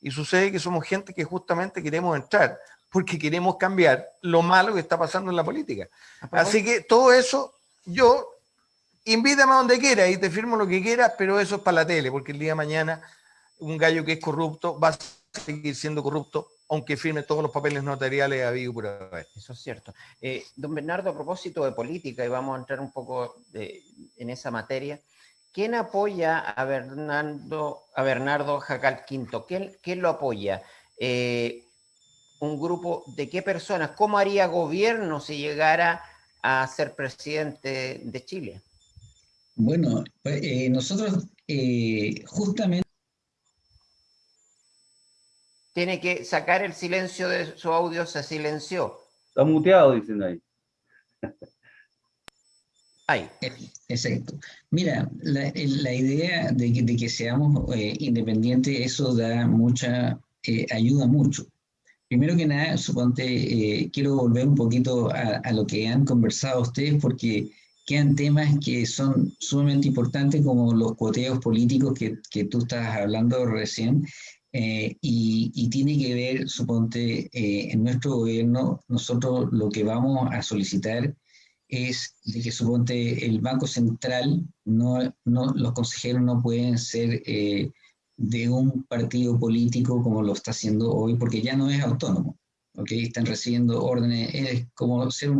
B: Y sucede que somos gente que justamente queremos entrar porque queremos cambiar lo malo que está pasando en la política. Así que todo eso, yo invítame a donde quiera y te firmo lo que quieras, pero eso es para la tele, porque el día de mañana un gallo que es corrupto va a seguir siendo corrupto aunque firme todos los papeles notariales a vivo por
A: Eso es cierto. Eh, don Bernardo, a propósito de política, y vamos a entrar un poco en esa materia, ¿quién apoya a Bernardo, a Bernardo Jacal Quinto? ¿Quién, quién lo apoya? Eh, ¿Un grupo de qué personas? ¿Cómo haría gobierno si llegara a ser presidente de Chile?
C: Bueno, pues, eh, nosotros justamente
A: tiene que sacar el silencio de su audio, se silenció.
D: Está muteado, dicen ahí.
C: Ahí. Exacto. Mira, la, idea de que, seamos eh, independientes, eso da mucha, eh, ayuda mucho. Primero que nada, suponte, eh, quiero volver un poquito a, lo que han conversado ustedes, porque quedan temas que son sumamente importantes, como los cuoteos políticos que, que tú estabas hablando recién, eh, y, tiene que ver, suponte, eh, en nuestro gobierno, nosotros lo que vamos a solicitar es de que, suponte, el Banco Central, no, no, los consejeros no pueden ser eh, de un partido político como lo está haciendo hoy, porque ya no es autónomo, ¿ok? Están recibiendo órdenes, es como ser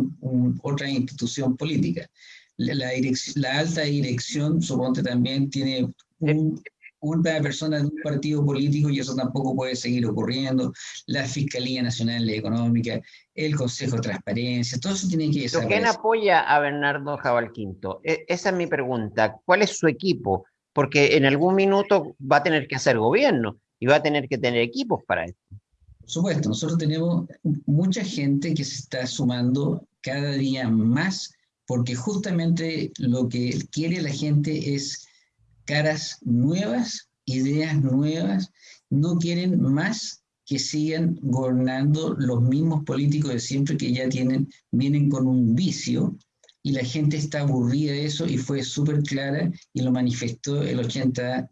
C: otra institución política. La, la, la alta dirección, suponte, también tiene un una persona de un partido político y eso tampoco puede seguir ocurriendo, la Fiscalía Nacional Económica, el Consejo de Transparencia, todo eso tiene que
A: ser. ¿Quién apoya a Bernardo Jabal Quinto? E, esa es mi pregunta. ¿Cuál es su equipo? Porque en algún minuto va a tener que hacer gobierno y va a tener que tener equipos para esto.
C: Por supuesto, nosotros tenemos mucha gente que se está sumando cada día más porque justamente lo que quiere la gente es caras nuevas, ideas nuevas, no quieren más que sigan gobernando los mismos políticos de siempre que ya tienen, vienen con un vicio y la gente está aburrida de eso y fue súper clara y lo manifestó el 80-20.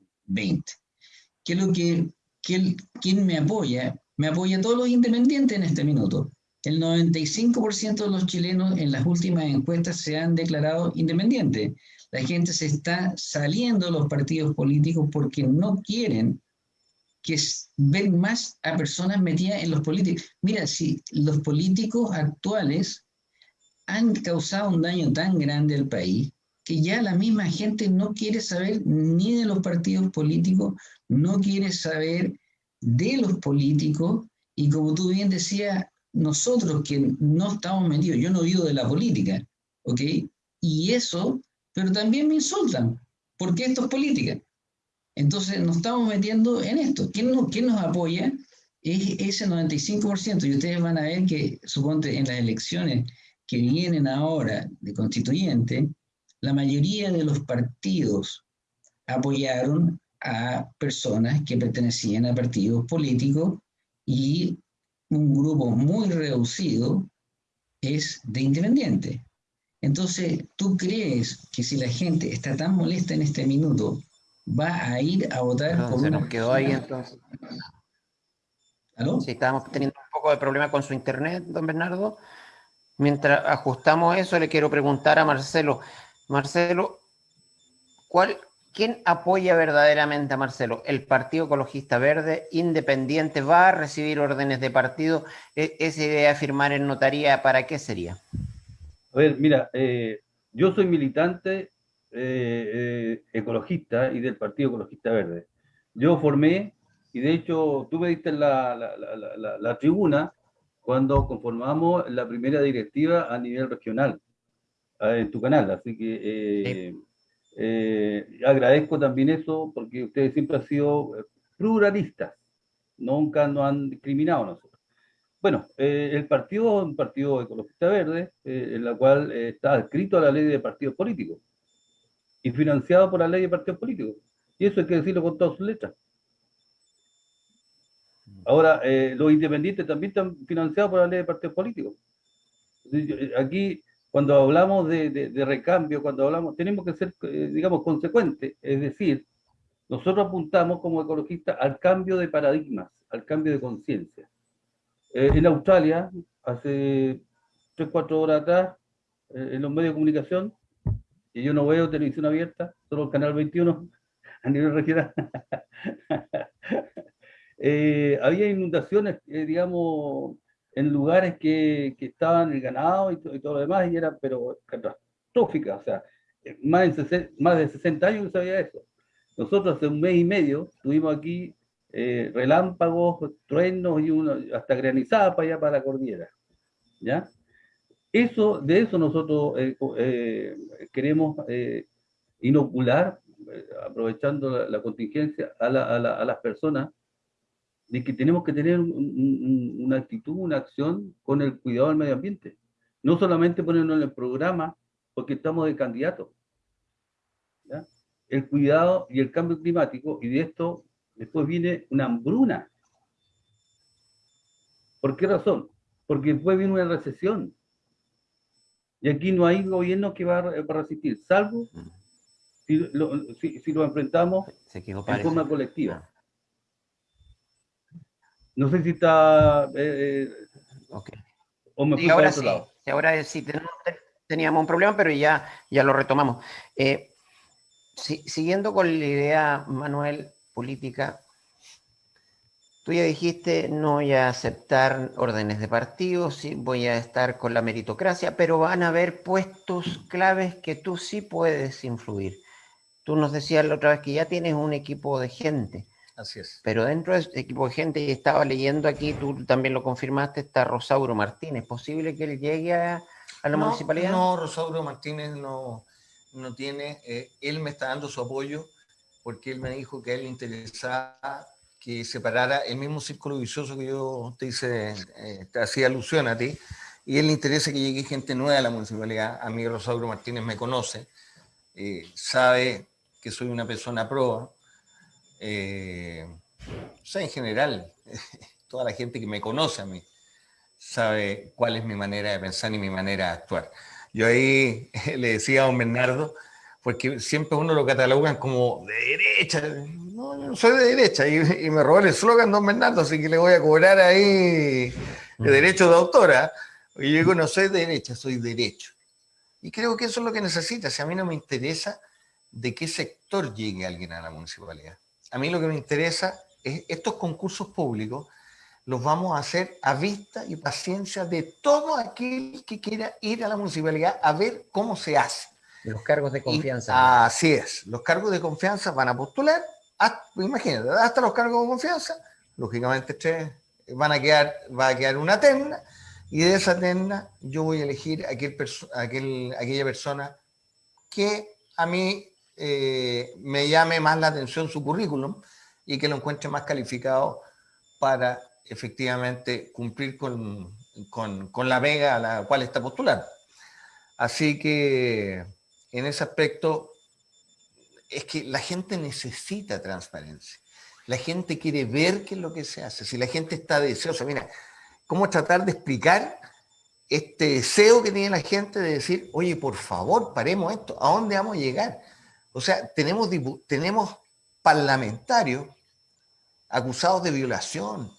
C: ¿Qué es lo que, quién me apoya? Me apoya todos los independientes en este minuto. El 95% de los chilenos en las últimas encuestas se han declarado independientes. La gente se está saliendo de los partidos políticos porque no quieren que ven más a personas metidas en los políticos. Mira, si los políticos actuales han causado un daño tan grande al país que ya la misma gente no quiere saber ni de los partidos políticos, no quiere saber de los políticos y como tú bien decías, nosotros que no estamos metidos, yo no vivo de la política, ¿ok? Y eso pero también me insultan, porque esto es política. Entonces nos estamos metiendo en esto. ¿Quién nos, apoya? Es ese 95%. Y ustedes van a ver que, suponte, en las elecciones que vienen ahora de constituyente, la mayoría de los partidos apoyaron a personas que pertenecían a partidos políticos y un grupo muy reducido es de independientes. Entonces, ¿tú crees que si la gente está tan molesta en este minuto, va a ir a votar
A: no, por se nos quedó ahí entonces. ¿Aló? Sí, estábamos teniendo un poco de problema con su internet, don Bernardo. Mientras ajustamos eso, le quiero preguntar a Marcelo. Marcelo, ¿cuál, ¿quién apoya verdaderamente a Marcelo? ¿El Partido Ecologista Verde Independiente va a recibir órdenes de partido? ¿E-, ¿Esa idea de firmar en notaría para qué sería?
D: A ver, mira, eh, yo soy militante eh, eh, ecologista y del Partido Ecologista Verde. Yo formé, y de hecho tú me diste la, la, tribuna cuando conformamos la primera directiva a nivel regional en tu canal, así que agradezco también eso porque ustedes siempre han sido pluralistas, nunca nos han discriminado nosotros. Bueno, eh, el partido es un partido ecologista verde, eh, en la cual eh, está adscrito a la ley de partidos políticos y financiado por la ley de partidos políticos. Y eso hay que decirlo con todas sus letras. Ahora, los independientes también están financiados por la ley de partidos políticos. Aquí, cuando hablamos de, de recambio, cuando hablamos, tenemos que ser, digamos, consecuentes. Es decir, nosotros apuntamos como ecologistas al cambio de paradigmas, al cambio de conciencia. Eh, en Australia, hace 3, 4 horas atrás, eh, en los medios de comunicación, y yo no veo televisión abierta, solo el canal 21 a nivel regional. eh, había inundaciones, eh, digamos, en lugares que, que estaban el ganado y, todo lo demás, y era, pero catastrófica, o sea, más de, más de 60 años no sabía eso. Nosotros hace un mes y medio tuvimos aquí eh, relámpagos, truenos y uno, hasta granizada para allá para la cordillera. ¿Ya? Eso, de eso nosotros eh, eh, queremos inocular, aprovechando la, contingencia, a, a, las personas, de que tenemos que tener una actitud, una acción con el cuidado del medio ambiente. No solamente ponernos en el programa porque estamos de candidato. El cuidado y el cambio climático, y de esto después viene una hambruna. ¿Por qué razón? Porque después viene una recesión. Y aquí no hay gobierno que va a resistir, salvo si lo, enfrentamos en forma colectiva. No sé si está... Eh,
A: eh o me y ahora sí, ahora sí, teníamos un problema, pero ya, ya lo retomamos. Eh, siguiendo con la idea, Manuel, política, tú ya dijiste, no voy a aceptar órdenes de partido, sí, voy a estar con la meritocracia, pero van a haber puestos claves que tú sí puedes influir. Tú nos decías la otra vez que ya tienes un equipo de gente.
B: Así es.
A: Pero dentro de ese equipo de gente, y estaba leyendo aquí, tú también lo confirmaste, está Rosauro Martínez. ¿Es posible que él llegue a, la municipalidad?
B: No, Rosauro Martínez no, no tiene, eh, él me está dando su apoyo porque él me dijo que a él le interesaba que separara el mismo círculo vicioso que yo te hice, eh, te hacía alusión a ti, y él le interesa que llegue gente nueva a la municipalidad. A mí Rosauro Martínez me conoce, eh, sabe que soy una persona pro, eh, o sea, en general, toda la gente que me conoce a mí sabe cuál es mi manera de pensar y mi manera de actuar. Yo ahí le decía a don Bernardo, porque siempre uno lo catalogan como de derecha. No, yo no soy de derecha y, me robó el eslogan Don Bernardo, así que le voy a cobrar ahí de derecho de autora. Y yo digo, no soy de derecha, soy derecho. Y creo que eso es lo que necesita. Si a mí no me interesa de qué sector llegue alguien a la municipalidad. A mí lo que me interesa es estos concursos públicos los vamos a hacer a vista y paciencia de todo aquel que quiera ir a la municipalidad a ver cómo se hace.
A: Los cargos de confianza.
B: así es, los cargos de confianza van a postular, hasta, imagínate, hasta los cargos de confianza, lógicamente van a quedar, va a quedar una terna, y de esa terna yo voy a elegir aquel, aquel aquella persona que a mí eh, me llame más la atención su currículum y que lo encuentre más calificado para efectivamente cumplir con, con, con la vega a la cual está postulando. Así que en ese aspecto es que la gente necesita transparencia. La gente quiere ver qué es lo que se hace. Si la gente está deseosa, mira, ¿cómo tratar de explicar este deseo que tiene la gente de decir, oye, por favor, paremos esto, ¿a dónde vamos a llegar? O sea, tenemos, tenemos parlamentarios acusados de violación,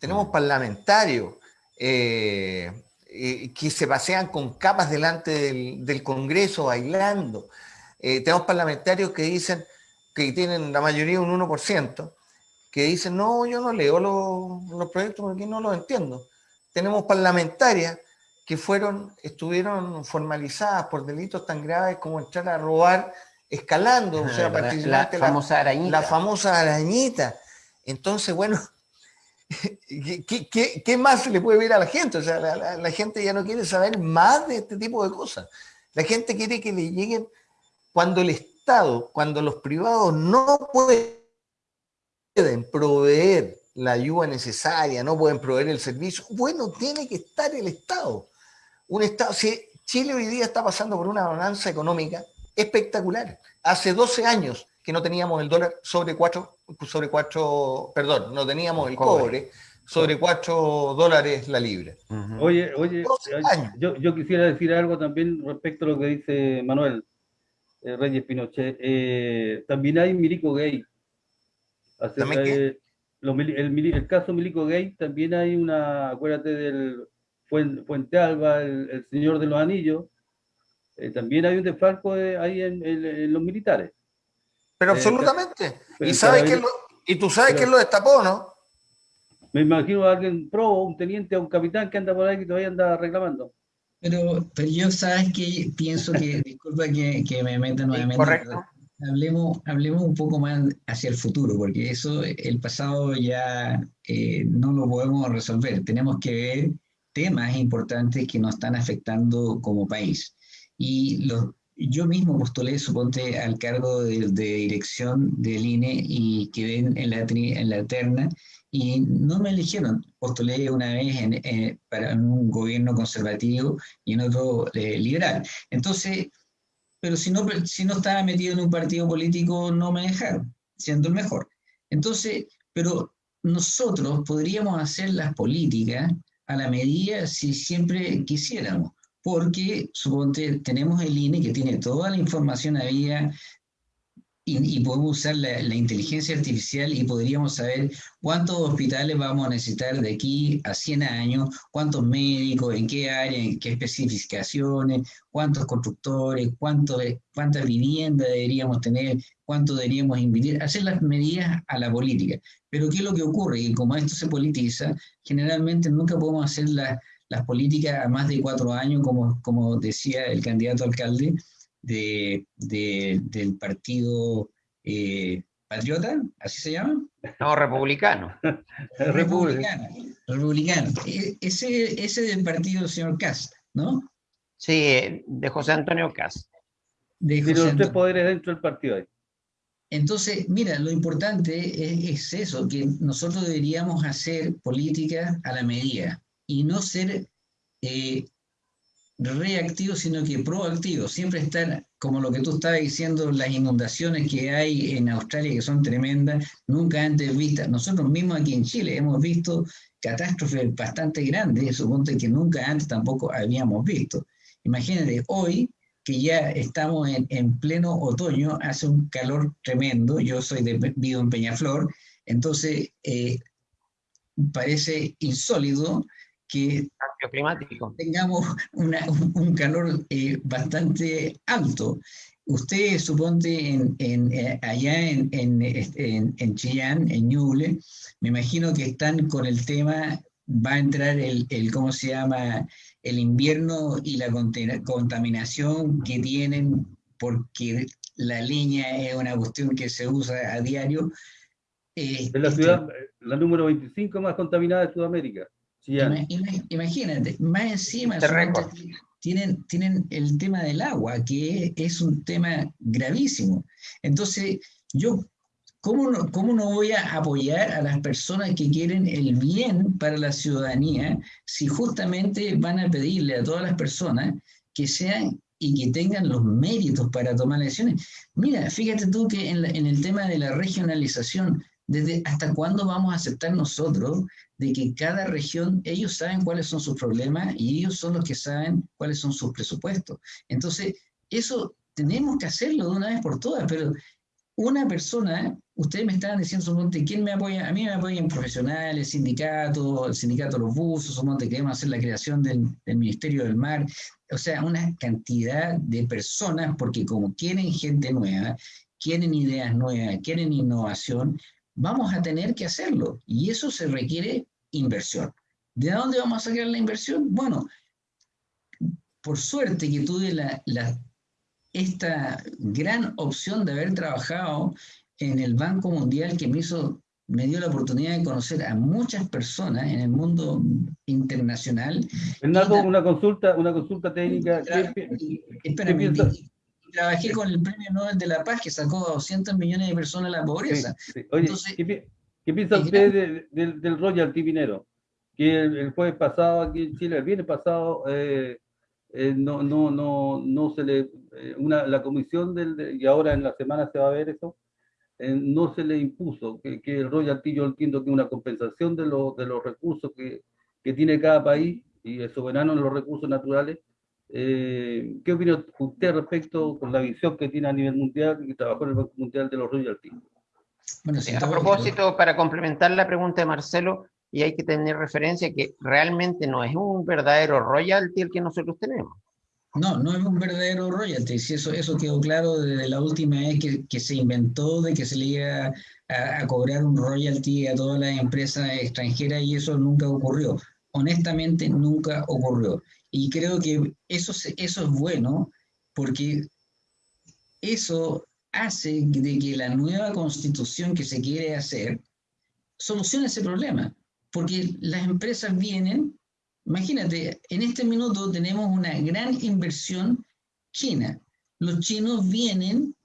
B: tenemos mm. parlamentarios eh, eh, que se pasean con capas delante del, Congreso bailando. Eh, tenemos parlamentarios que dicen, que tienen la mayoría un 1%, que dicen, no, yo no leo los, proyectos porque no los entiendo. Tenemos parlamentarias que fueron, estuvieron formalizadas por delitos tan graves como entrar a robar escalando, o sea,
A: la, famosa arañita.
B: La famosa arañita. Entonces, bueno, ¿Qué, más le puede ver a la gente? O sea, la, gente ya no quiere saber más de este tipo de cosas. La gente quiere que le lleguen cuando el Estado, cuando los privados no pueden proveer la ayuda necesaria, no pueden proveer el servicio, bueno, tiene que estar el Estado. Un Estado, Chile hoy día está pasando por una bonanza económica espectacular. Hace 12 años que no teníamos el dólar sobre 4, sobre cuatro perdón, no teníamos el cobre, sobre 4 dólares la libra.
D: Oye, oye, yo, yo, quisiera decir algo también respecto a lo que dice Manuel eh, Reyes Pinochet. Eh, también hay milico gay. Eh, el, caso milico gay, también hay una, acuérdate del Fuente, Alba, el, señor de los anillos, también hay un desfalco ahí en los militares.
B: Pero eh, absolutamente. y, sabes que lo, y tú sabes que quién lo destapó, ¿no?
D: Me imagino a alguien pro, un teniente o un capitán que anda por ahí que todavía anda reclamando.
C: Pero, pero yo sabes que pienso que, disculpa que, que me meta nuevamente.
A: Correcto.
C: Hablemos, hablemos un poco más hacia el futuro, porque eso, el pasado ya eh, no lo podemos resolver. Tenemos que ver temas importantes que nos están afectando como país. Y los, yo mismo postulé, suponte, al cargo de, dirección del INE y quedé en la, en la terna y no me eligieron. Postulé una vez en, para un gobierno conservativo y en otro eh, liberal. Entonces, pero si no, si no estaba metido en un partido político, no me dejaron, siendo el mejor. Entonces, pero nosotros podríamos hacer las políticas a la medida si siempre quisiéramos, porque suponte tenemos el INE que tiene toda la información había y, podemos usar la, inteligencia artificial y podríamos saber cuántos hospitales vamos a necesitar de aquí a 100 años, cuántos médicos, en qué área, en qué especificaciones, cuántos constructores, cuánto, cuántas viviendas deberíamos tener, cuánto deberíamos invertir, hacer las medidas a la política. Pero ¿qué es lo que ocurre? Que como esto se politiza, generalmente nunca podemos hacer las políticas a más de cuatro años, como, como decía el candidato alcalde, de, del partido eh, patriota, ¿así se llama?
A: No, republicano.
C: republicano. Republicano. E, ese, ese del partido del señor Cast, ¿no?
A: Sí, de José Antonio Cast.
D: De los tres poderes dentro del partido ahí.
C: Entonces, mira, lo importante es, eso, que nosotros deberíamos hacer política a la medida y no ser eh, reactivo, sino que proactivo. Siempre estar, como lo que tú estabas diciendo, las inundaciones que hay en Australia, que son tremendas, nunca antes vistas. Nosotros mismos aquí en Chile hemos visto catástrofes bastante grandes, suponte que nunca antes tampoco habíamos visto. Imagínate, hoy que ya estamos en, pleno otoño, hace un calor tremendo, yo soy de vivo en Peñaflor, entonces eh, parece insólido que
A: climático.
C: tengamos un calor eh, bastante alto. Usted suponte en, eh, allá en, en, en, Chillán, en Ñuble, me imagino que están con el tema, va a entrar el, el ¿cómo se llama? El invierno y la contaminación que tienen porque la leña es una cuestión que se usa a diario.
D: es la este ciudad, la número 25 más contaminada de Sudamérica.
C: Imagínate, más encima tienen, tienen el tema del agua, que es un tema gravísimo. Entonces, yo, ¿cómo no, ¿cómo no voy a apoyar a las personas que quieren el bien para la ciudadanía si justamente van a pedirle a todas las personas que sean y que tengan los méritos para tomar decisiones? Mira, fíjate tú que en, en el tema de la regionalización, desde hasta cuándo vamos a aceptar nosotros de que cada región, ellos saben cuáles son sus problemas y ellos son los que saben cuáles son sus presupuestos. Entonces, eso tenemos que hacerlo de una vez por todas, pero una persona, ustedes me estaban diciendo, ¿quién me apoya? A mí me apoyan profesionales, sindicatos, el sindicato de los buzos, suponte, queremos hacer la creación del, del Ministerio del Mar, o sea, una cantidad de personas, porque como quieren gente nueva, quieren ideas nuevas, quieren innovación, vamos a tener que hacerlo. Y eso se requiere inversión. ¿De dónde vamos a sacar la inversión? Bueno, por suerte que tuve la, esta gran opción de haber trabajado en el Banco Mundial que me hizo me dio la oportunidad de conocer a muchas personas en el mundo internacional.
D: Fernando, una consulta, una consulta técnica.
C: Espérame, trabajé con el Premio Nobel de la Paz que sacó a 200 millones de personas de la pobreza.
D: Oye, ¿qué, piensa usted del royalty minero? Que el, jueves pasado aquí en Chile, el viernes pasado, eh, eh, no, no, no, no se le, eh, una, la comisión del, y ahora en la semana se va a ver eso, no se le impuso que, que, el royalty yo entiendo que una compensación de, de los recursos que, que tiene cada país y es soberano en los recursos naturales, eh, ¿Qué opina usted respecto con la visión que tiene a nivel mundial y trabajó en el Banco Mundial de los royalties?
A: Bueno, a propósito, para complementar la pregunta de Marcelo, y hay que tener referencia que realmente no es un verdadero royalty el que nosotros tenemos.
C: No, no es un verdadero royalty. Si eso, eso quedó claro desde la última vez que, que se inventó de que se le iba a, cobrar un royalty a todas las empresas extranjeras y eso nunca ocurrió. Honestamente, nunca ocurrió. Y creo que eso, eso es bueno porque eso hace de que la nueva constitución que se quiere hacer solucione ese problema. Porque las empresas vienen, imagínate, en este minuto tenemos una gran inversión china. Los chinos vienen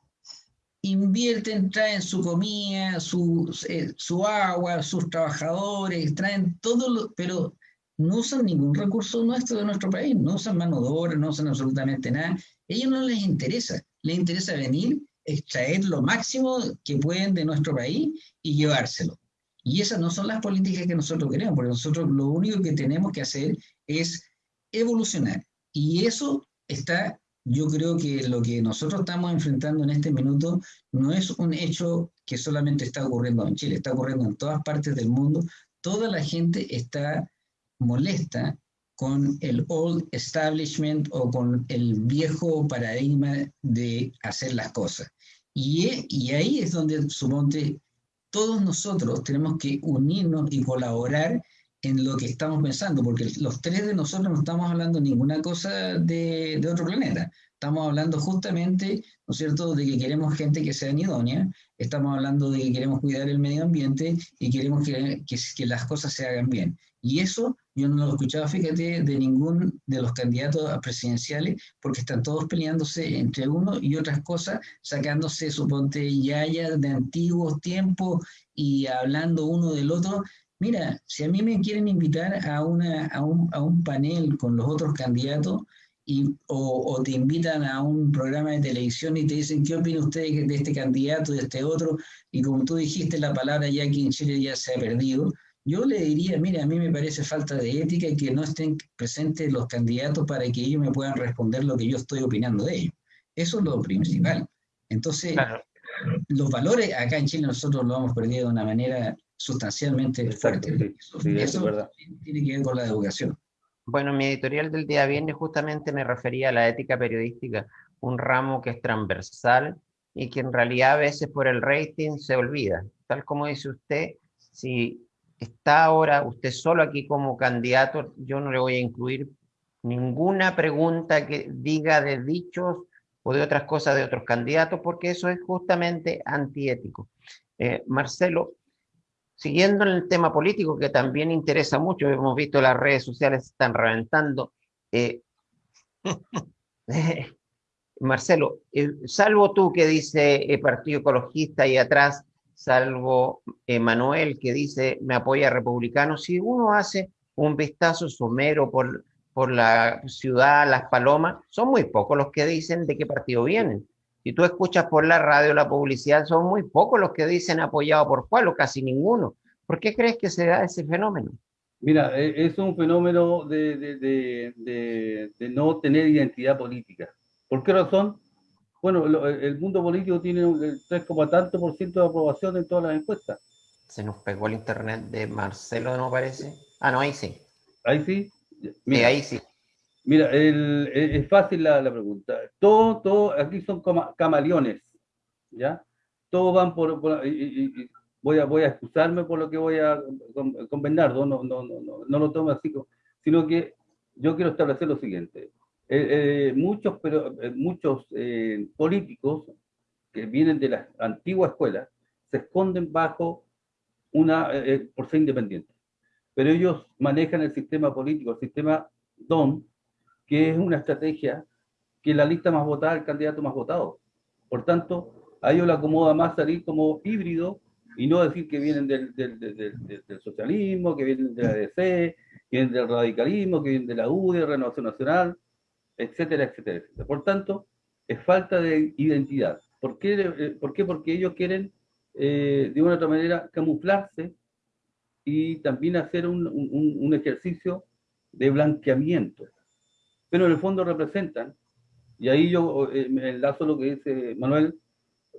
C: invierten, traen su comida, su, eh, su agua, sus trabajadores, traen todo, lo, pero no usan ningún recurso nuestro de nuestro país, no usan mano de obra, no usan absolutamente nada. A ellos no les interesa, les interesa venir, extraer lo máximo que pueden de nuestro país y llevárselo. Y esas no son las políticas que nosotros queremos, porque nosotros lo único que tenemos que hacer es evolucionar. Y eso está yo creo que lo que nosotros estamos enfrentando en este minuto no es un hecho que solamente está ocurriendo en Chile, está ocurriendo en todas partes del mundo. Toda la gente está molesta con el old establishment o con el viejo paradigma de hacer las cosas. Y, y ahí es donde, suponte, todos nosotros tenemos que unirnos y colaborar en lo que estamos pensando, porque los tres de nosotros no estamos hablando ninguna cosa de, de, otro planeta. Estamos hablando justamente, ¿no es cierto?, de que queremos gente que sea idónea, estamos hablando de que queremos cuidar el medio ambiente y queremos que, las cosas se hagan bien. Y eso yo no lo he escuchado, fíjate, de ningún de los candidatos a presidenciales, porque están todos peleándose entre uno y otras cosas, sacándose, suponte, yaya de antiguos tiempos y hablando uno del otro, Mira, si a mí me quieren invitar a, una, a, un, a un panel con los otros candidatos y, o, o, te invitan a un programa de televisión y te dicen, ¿qué opina usted de este candidato, de este otro? Y como tú dijiste, la palabra ya aquí en Chile ya se ha perdido. Yo le diría, mira, a mí me parece falta de ética que no estén presentes los candidatos para que ellos me puedan responder lo que yo estoy opinando de ellos. Eso es lo principal. Entonces, los valores acá en Chile nosotros lo hemos perdido de una manera sustancialmente fuerte. eso, verdad. tiene que ver con la educación.
A: Bueno, mi editorial del día viernes justamente me refería a la ética periodística, un ramo que es transversal y que en realidad a veces por el rating se olvida. Tal como dice usted, si está ahora usted solo aquí como candidato, yo no le voy a incluir ninguna pregunta que diga de dichos o de otras cosas de otros candidatos, porque eso es justamente antiético. Eh, Marcelo, Siguiendo en el tema político, que también interesa mucho, hemos visto las redes sociales están reventando. Eh, Marcelo, eh, salvo tú que dice el Partido Ecologista y atrás, salvo Manuel que dice me apoya republicano, si uno hace un vistazo somero por, por la ciudad, las palomas, son muy pocos los que dicen de qué partido vienen. Si tú escuchas por la radio la publicidad, son muy pocos los que dicen apoyado por cuál o casi ninguno. ¿Por qué crees que se da ese fenómeno?
D: Mira, e, es un fenómeno de, de, de, de no tener identidad política. ¿Por qué razón? Bueno, el mundo político tiene el 3, tanto por ciento de aprobación en todas las encuestas.
A: Se nos pegó el internet de Marcelo, ¿no parece? Ah, no, ahí sí.
D: Ahí sí.
A: sí, ahí sí.
D: Mira, es fácil la, pregunta. Todo, todo, aquí son camaleones, ¿ya? Todos van por, voy a, voy a excusarme por lo que voy a con, Bernardo, no, no, no, no, lo tomo así, sino que yo quiero establecer lo siguiente. Eh, eh, muchos pero, eh, muchos políticos que vienen de la antigua escuela se esconden bajo una, por ser independientes. Pero ellos manejan el sistema político, el sistema DON, que es una estrategia que la lista más votada el candidato más votado. Por tanto, a ellos le acomoda más salir como híbrido y no decir que vienen del, del, del, socialismo, que vienen de la DC, que vienen del radicalismo, que vienen de la UDI, Renovación Nacional, etcétera, etcétera, etcétera. Por tanto, es falta de identidad. ¿Por qué? Eh, ¿Por qué? Porque ellos quieren, eh, de una u otra manera, camuflarse y también hacer un, un, un ejercicio de blanqueamiento pero en el fondo representan, y ahí yo eh, me enlazo lo que dice Manuel,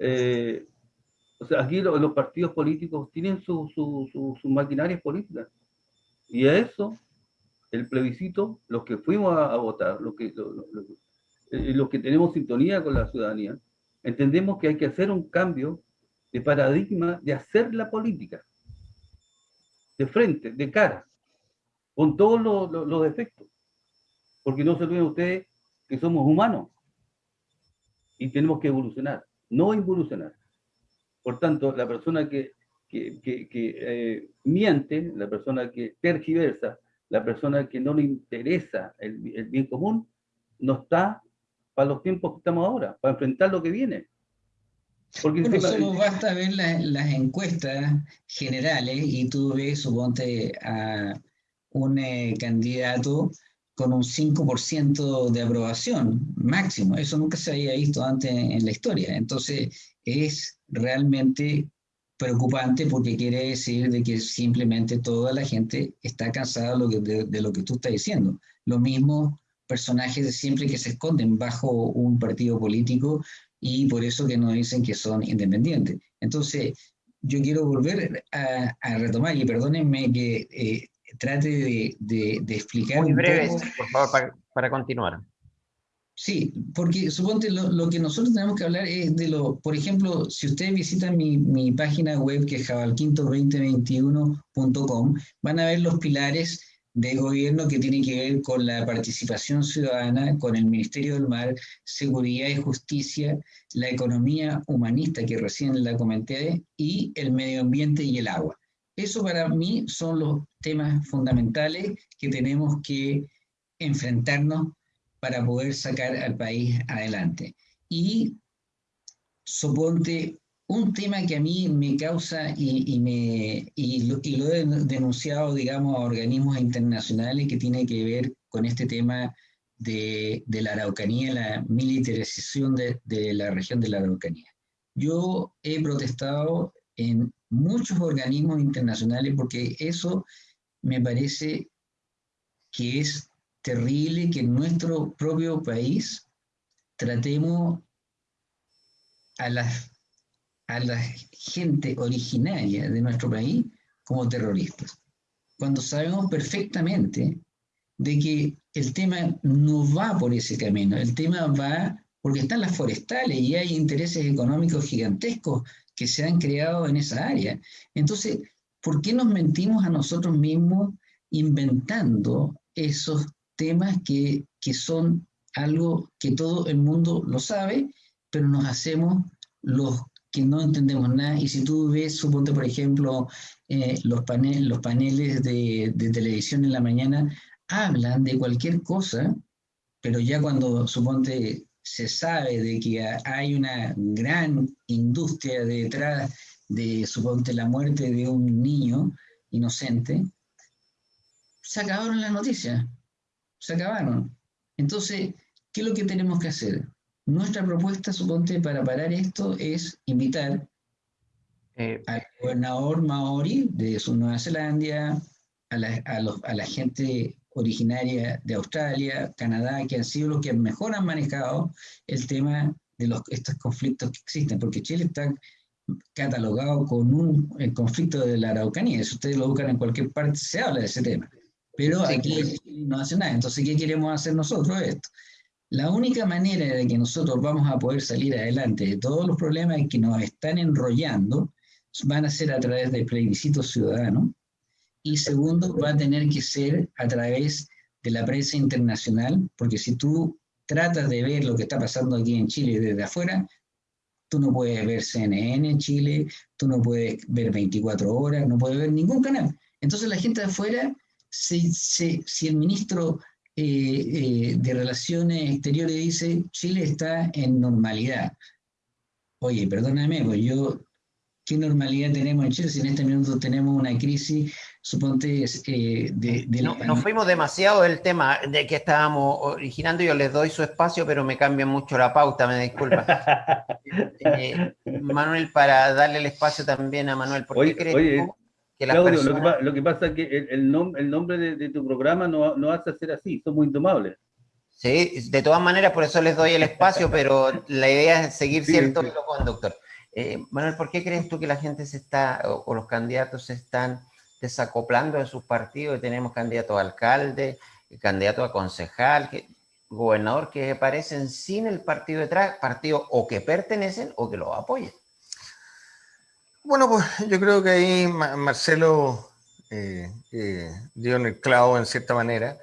D: eh, o sea, aquí los partidos políticos tienen sus su, maquinarias políticas, y a eso, el plebiscito, los que fuimos a, votar, lo que, eh, los que tenemos sintonía con la ciudadanía, entendemos que hay que hacer un cambio de paradigma de hacer la política, de frente, de cara, con todos los, defectos. Porque no se olviden ustedes que somos humanos y tenemos que evolucionar, no involucionar. Por tanto, la persona que, eh, miente, la persona que tergiversa, la persona que no le interesa el, bien común, no está para los tiempos que estamos ahora, para enfrentar lo que viene.
C: Porque bueno, solo basta ver las encuestas generales y tú ves, suponte, a un eh, candidato con un 5% de aprobación máximo. Eso nunca se había visto antes en la historia. Entonces, es realmente preocupante porque quiere decir de que simplemente toda la gente está cansada de, lo que tú estás diciendo. Lo mismo personajes siempre que se esconden bajo un partido político y por eso que nos dicen que son independientes. Entonces, yo quiero volver a, retomar, y perdónenme que eh, trate de, explicar.
A: Muy breve, por favor, para, para continuar.
C: Sí, porque suponte lo, que nosotros tenemos que hablar es de lo, por ejemplo, si ustedes visitan mi, mi página web que es jabalquinto2021.com, van a ver los pilares de gobierno que tienen que ver con la participación ciudadana, con el Ministerio del Mar, Seguridad y Justicia, la economía humanista que recién la comenté y el medio ambiente y el agua. Eso para mí son los temas fundamentales que tenemos que enfrentarnos para poder sacar al país adelante. Y suponte un tema que a mí me causa y, me, y lo, he denunciado, digamos, a organismos internacionales que tiene que ver con este tema de, la Araucanía, la militarización de, de la región de la Araucanía. Yo he protestado en muchos organismos internacionales porque eso me parece que es terrible que en nuestro propio país tratemos a la, a la gente originaria de nuestro país como terroristas, cuando sabemos perfectamente de que el tema no va por ese camino, el tema va porque están las forestales y hay intereses económicos gigantescos que se han creado en esa área. Entonces, ¿por qué nos mentimos a nosotros mismos inventando esos temas que, son algo que todo el mundo lo sabe, pero nos hacemos los que no entendemos nada. Y si tú ves, suponte, por ejemplo, eh, los, los paneles de, de, televisión en la mañana, hablan de cualquier cosa, pero ya cuando, suponte, se sabe de que hay una gran industria detrás de, suponte, la muerte de un niño inocente, se acabaron las noticias se acabaron. Entonces, ¿qué es lo que tenemos que hacer? Nuestra propuesta, suponte, para parar esto es invitar eh, al gobernador Maori de Nueva Zelanda, a la, a, la gente originaria de Australia, Canadá, que han sido los que mejor han manejado el tema de los, estos conflictos que existen, porque Chile está catalogado con un el conflicto de la Araucanía, si ustedes lo buscan en cualquier parte, se habla de ese tema. Pero aquí no hace nada. Entonces, ¿qué queremos hacer nosotros esto? La única manera de que nosotros vamos a poder salir adelante de todos los problemas que nos están enrollando van a ser a través del plebiscito ciudadano. Y segundo, va a tener que ser a través de la prensa internacional, porque si tú tratas de ver lo que está pasando aquí en Chile desde afuera, tú no puedes ver CNN en Chile, tú no puedes ver 24 horas, no puedes ver ningún canal. Entonces la gente de afuera si, si, el ministro eh, eh, de Relaciones Exteriores dice Chile está en normalidad. Oye, perdóname, pues yo, ¿qué normalidad tenemos en Chile si en este minuto tenemos una crisis, suponte, eh, de,
A: no, Nos fuimos demasiado del tema de que estábamos originando, yo les doy su espacio, pero me cambia mucho la pauta, me disculpa. Manuel, para darle el espacio también a Manuel, ¿por qué crees
D: Claudio, lo, que, pasa es que el, el, nombre de, tu programa no, no hace ser así, somos indomables.
A: Sí, de todas maneras, por eso les doy el espacio, pero la idea es seguir cierto hilo conductor. Eh, Manuel, ¿por qué crees tú que la gente se está, o, los candidatos se están desacoplando de sus partidos y tenemos candidato a alcalde, candidato a concejal? gobernador que aparecen sin el partido detrás, partido o que pertenecen o que lo apoyen.
B: Bueno, pues yo creo que ahí Marcelo eh, eh, dio en el clavo en cierta manera,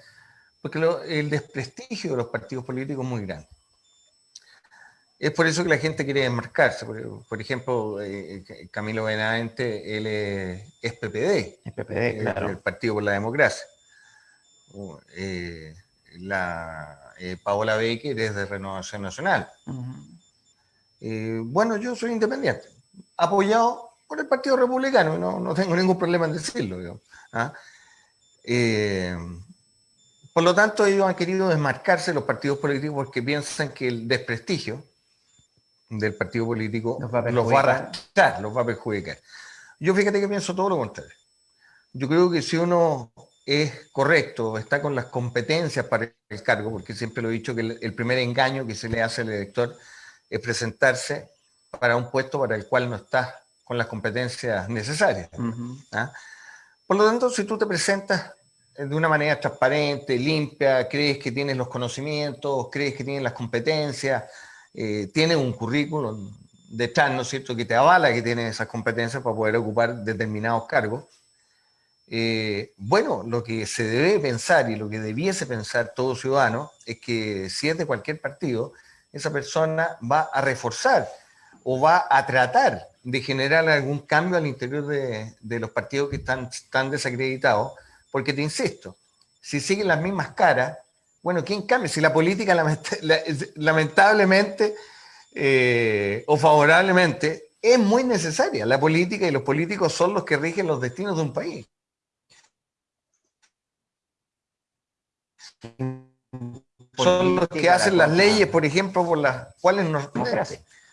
B: porque el desprestigio de los partidos políticos es muy grande. Es por eso que la gente quiere desmarcarse. Por, ejemplo, eh, Camilo Benavente, él es, PPD,
A: es PPD claro.
B: el Partido por la Democracia. la Paola Baker es de Renovación Nacional. bueno, yo soy independiente, apoyado por el Partido Republicano, no, no tengo ningún problema en decirlo. ¿ah? Eh, por lo tanto, ellos han querido desmarcarse los partidos políticos porque piensan que el desprestigio del partido político los va a, arrastrar, los va a perjudicar. Yo fíjate que pienso todo lo contrario. Yo creo que si uno es correcto, está con las competencias para el cargo, porque siempre lo he dicho que el primer engaño que se le hace al elector es presentarse para un puesto para el cual no está con las competencias necesarias. ¿ah? Por lo tanto, si tú te presentas de una manera transparente, limpia, crees que tienes los conocimientos, crees que tienes las competencias, eh, tienes un currículum detrás, ¿no es cierto?, que te avala que tienes esas competencias para poder ocupar determinados cargos. Eh, bueno, lo que se debe pensar y lo que debiese pensar todo ciudadano es que si es de cualquier partido, esa persona va a reforzar o va a tratar de generar algún cambio al interior de, los partidos que están, están desacreditados, porque te insisto, si siguen las mismas caras, bueno, ¿quién cambia? Si la política lamentablemente eh, o favorablemente es muy necesaria, la política y los políticos son los que rigen los destinos de un país. Son los que hacen las leyes, por ejemplo, por las cuales nos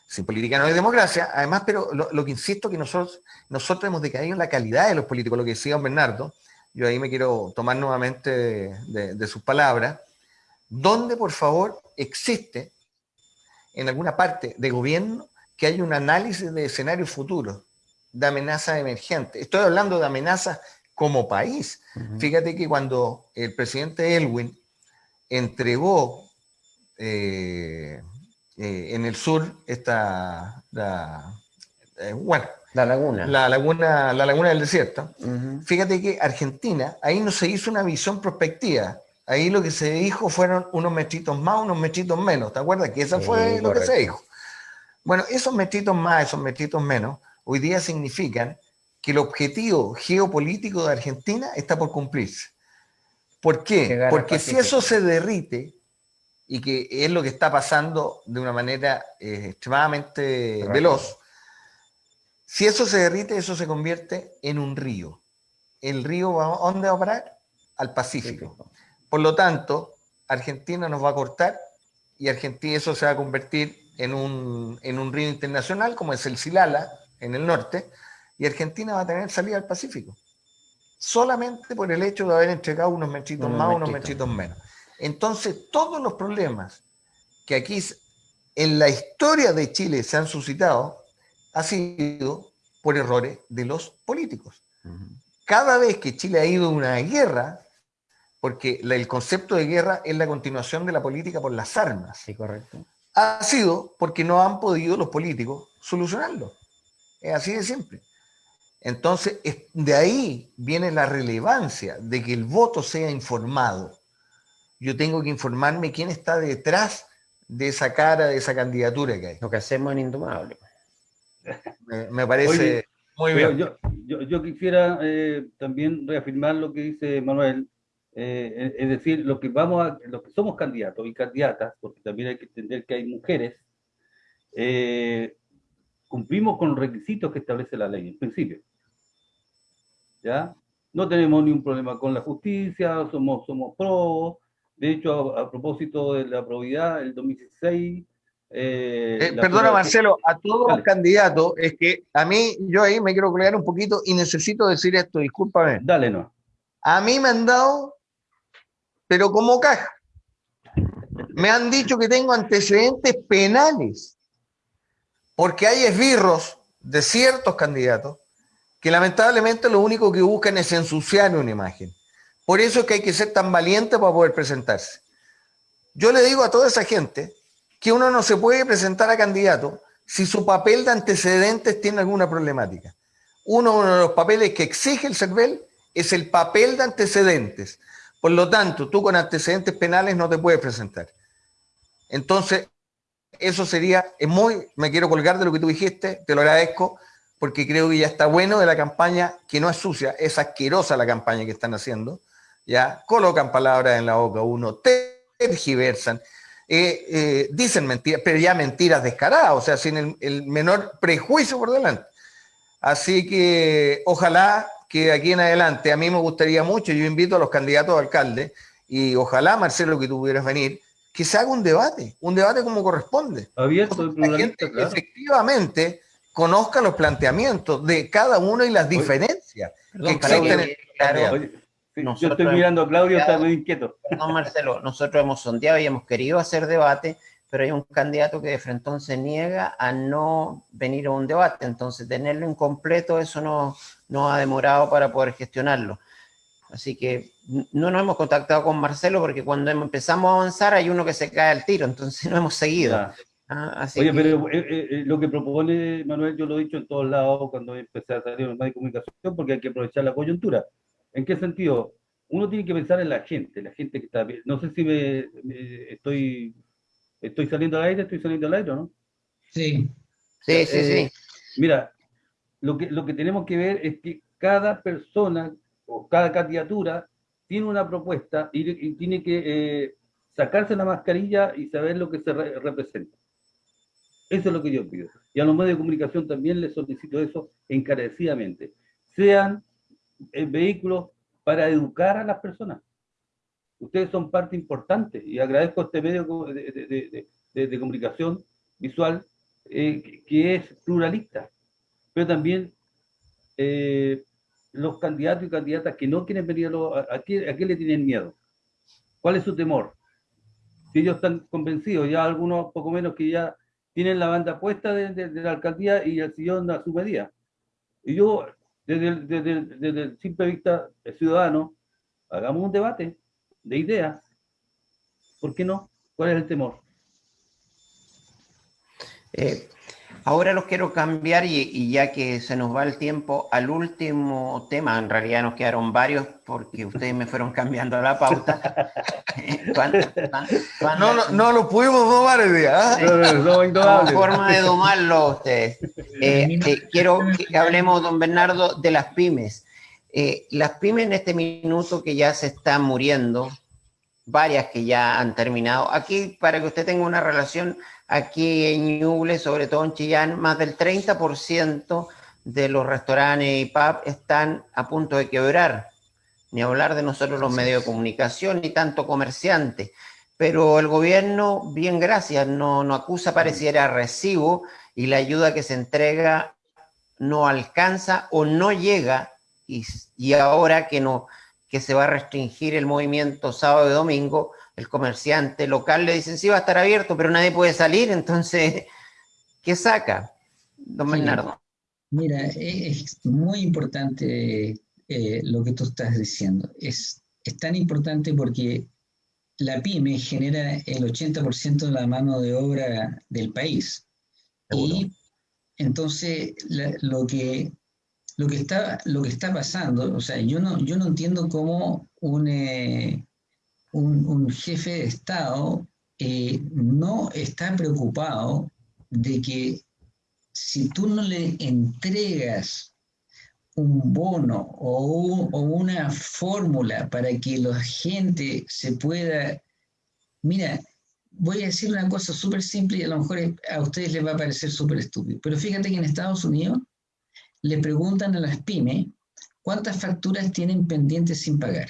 B: sin política no hay democracia. Además, pero lo, que insisto que nosotros, nosotros hemos decaído en la calidad de los políticos, lo que decía don Bernardo, yo ahí me quiero tomar nuevamente de, sus palabras, donde por favor existe en alguna parte de gobierno que haya un análisis de escenarios futuros, de amenazas emergentes. Estoy hablando de amenazas como país. Fíjate que cuando el presidente Elwin entregó eh, eh, en el sur está la,
A: eh, bueno, la laguna.
B: La laguna, la laguna del desierto. Fíjate que Argentina, ahí no se hizo una visión prospectiva. Ahí lo que se dijo fueron unos metritos más, unos metritos menos. ¿Te acuerdas? Que eso fue lo que se dijo. Bueno, esos metritos más, esos metritos menos, hoy día significan que el objetivo geopolítico de Argentina está por cumplirse. ¿Por qué? Porque si eso se derrite, y que es lo que está pasando de una manera eh, extremadamente veloz. Si eso se derrite, eso se convierte en un río. El río, va, ¿a dónde va a parar? Al Pacífico. Por lo tanto, Argentina nos va a cortar y Argentina eso se va a convertir en un, en un río internacional, como es el Silala, en el norte, y Argentina va a tener salida al Pacífico. Solamente por el hecho de haber entregado unos mechitos más, unos mechitos menos. Entonces, todos los problemas que aquí en la historia de Chile se han suscitado ha sido por errores de los políticos. Cada vez que Chile ha ido a una guerra, porque el concepto de guerra es la continuación de la política por las armas.
A: Sí, correcto.
B: Ha sido porque no han podido los políticos solucionarlo. Es así de simple. Entonces, de ahí viene la relevancia de que el voto sea informado yo tengo que informarme quién está detrás de esa cara, de esa candidatura que hay.
A: Lo que hacemos en Indomable.
B: Me, parece
D: muy bien. Yo, quisiera eh, también reafirmar lo que dice Manuel, eh, es decir, lo que vamos a, los que somos candidatos y candidatas, porque también hay que entender que hay mujeres, eh, cumplimos con los requisitos que establece la ley, en principio. ¿Ya? No tenemos ningún problema con la justicia, somos, somos pro, de hecho, a, propósito de la probidad, el 2016...
B: Eh, eh, perdona, Marcelo, a todos los candidatos, es que a mí, yo ahí me quiero colgar un poquito y necesito decir esto, discúlpame.
D: Dale, no.
B: A mí me han dado, pero como caja. Me han dicho que tengo antecedentes penales, porque hay esbirros de ciertos candidatos que lamentablemente lo único que buscan es ensuciar una imagen. Por eso es que hay que ser tan valiente para poder presentarse. Yo le digo a toda esa gente que uno no se puede presentar a candidato si su papel de antecedentes tiene alguna problemática. Uno, de los papeles que exige el CERVEL es el papel de antecedentes. Por lo tanto, tú con antecedentes penales no te puedes presentar. Entonces, eso sería, es muy, me quiero colgar de lo que tú dijiste, te lo agradezco, porque creo que ya está bueno de la campaña, que no es sucia, es asquerosa la campaña que están haciendo, ya colocan palabras en la boca uno, tergiversan, eh, eh, dicen mentiras, pero ya mentiras descaradas, o sea, sin el, menor prejuicio por delante. Así que ojalá que aquí en adelante, a mí me gustaría mucho, yo invito a los candidatos a alcalde, y ojalá, Marcelo, que tú pudieras venir, que se haga un debate, un debate como corresponde.
D: Abierto,
B: la gente efectivamente conozca los planteamientos de cada uno y las diferencias que existen.
D: yo estoy mirando a Claudio, está muy inquieto.
A: No, Marcelo, nosotros hemos sondeado y hemos querido hacer debate, pero hay un candidato que de frente se niega a no venir a un debate, entonces tenerlo incompleto, eso no, no ha demorado para poder gestionarlo. Así que no nos hemos contactado con Marcelo porque cuando empezamos a avanzar hay uno que se cae al tiro, entonces no hemos seguido.
D: Ah, Oye, pero eh, eh, eh, lo que propone Manuel, yo lo he dicho en todos lados cuando empecé a salir en los medios de comunicación, porque hay que aprovechar la coyuntura. ¿En qué sentido? Uno tiene que pensar en la gente, la gente que está... No sé si me, estoy, estoy saliendo al aire, estoy saliendo al aire, ¿no?
A: Sí. Sí, sí, sí.
D: Mira, lo que, lo que tenemos que ver es que cada persona o cada candidatura tiene una propuesta y, tiene que eh, sacarse la mascarilla y saber lo que se representa. Eso es lo que yo pido. Y a los medios de comunicación también les solicito eso encarecidamente. Sean eh, vehículos para educar a las personas. Ustedes son parte importante y agradezco a este medio de, comunicación visual eh, que es pluralista, pero también los candidatos y candidatas que no quieren venir a, a, qué, le tienen miedo? ¿Cuál es su temor? Si ellos están convencidos, ya algunos poco menos que ya tienen la banda puesta de, la alcaldía y el sillón a su medida. Y yo, desde el, desde, el simple vista ciudadano, hagamos un debate de ideas. ¿Por qué no? ¿Cuál es el temor?
A: Eh, Ahora los quiero cambiar y, ya que se nos va el tiempo al último tema, en realidad nos quedaron varios porque ustedes me fueron cambiando la pauta.
B: no, no, no, lo pudimos domar el día. ¿eh?
A: No, forma de domarlo ustedes. Eh, eh, quiero que hablemos, don Bernardo, de las pymes. Eh, las pymes en este minuto que ya se están muriendo, varias que ya han terminado. Aquí, para que usted tenga una relación, aquí en Ñuble, sobre todo en Chillán, más del 30% de los restaurantes y pub están a punto de quebrar. Ni hablar de nosotros los medios de comunicación, ni tanto comerciantes. Pero el gobierno, bien gracias, no, no acusa, pareciera recibo, y la ayuda que se entrega no alcanza o no llega, y, y ahora que no, que se va a restringir el movimiento sábado y domingo, el comerciante local le dicen sí va a estar abierto, pero nadie puede salir, entonces, ¿qué saca, don Bernardo?
C: Mira, es muy importante eh, lo que tú estás diciendo. Es, es tan importante porque la pyme genera el 80% de la mano de obra del país. Y entonces lo que lo que está, lo que está pasando, o sea, yo no, yo no entiendo cómo un, eh, un, jefe de Estado eh, no está preocupado de que si tú no le entregas un bono o, o una fórmula para que la gente se pueda... Mira, voy a decir una cosa súper simple y a lo mejor a ustedes les va a parecer súper estúpido, pero fíjate que en Estados Unidos le preguntan a las pymes cuántas facturas tienen pendientes sin pagar.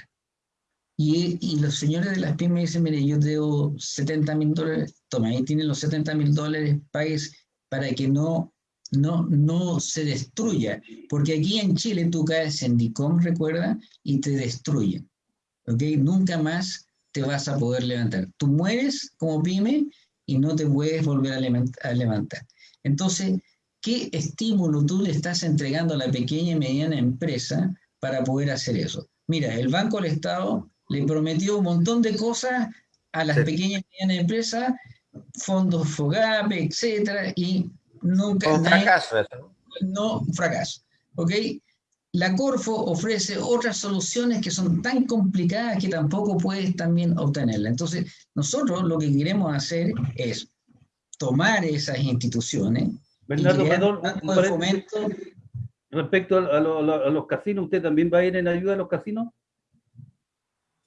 C: Y, los señores de las pymes dicen, mire, yo debo 70 mil dólares, toma, ahí tienen los 70 mil dólares, pagues para que no, no, no se destruya. Porque aquí en Chile tú caes en DICOM, recuerda, y te destruyen. ¿Ok? Nunca más te vas a poder levantar. Tú mueres como pyme y no te puedes volver a levantar. Entonces, ¿Qué estímulo tú le estás entregando a la pequeña y mediana empresa para poder hacer eso? Mira, el Banco del Estado le prometió un montón de cosas a las pequeñas y medianas empresas, fondos FOGAPE, etcétera, y nunca...
A: Un fracaso eso.
C: No, fracaso. ¿Ok? La Corfo ofrece otras soluciones que son tan complicadas que tampoco puedes también obtenerla. Entonces, nosotros lo que queremos hacer es tomar esas instituciones.
D: Bernardo, perdón, respecto a, a, los casinos, ¿usted también va a ir en ayuda a los casinos?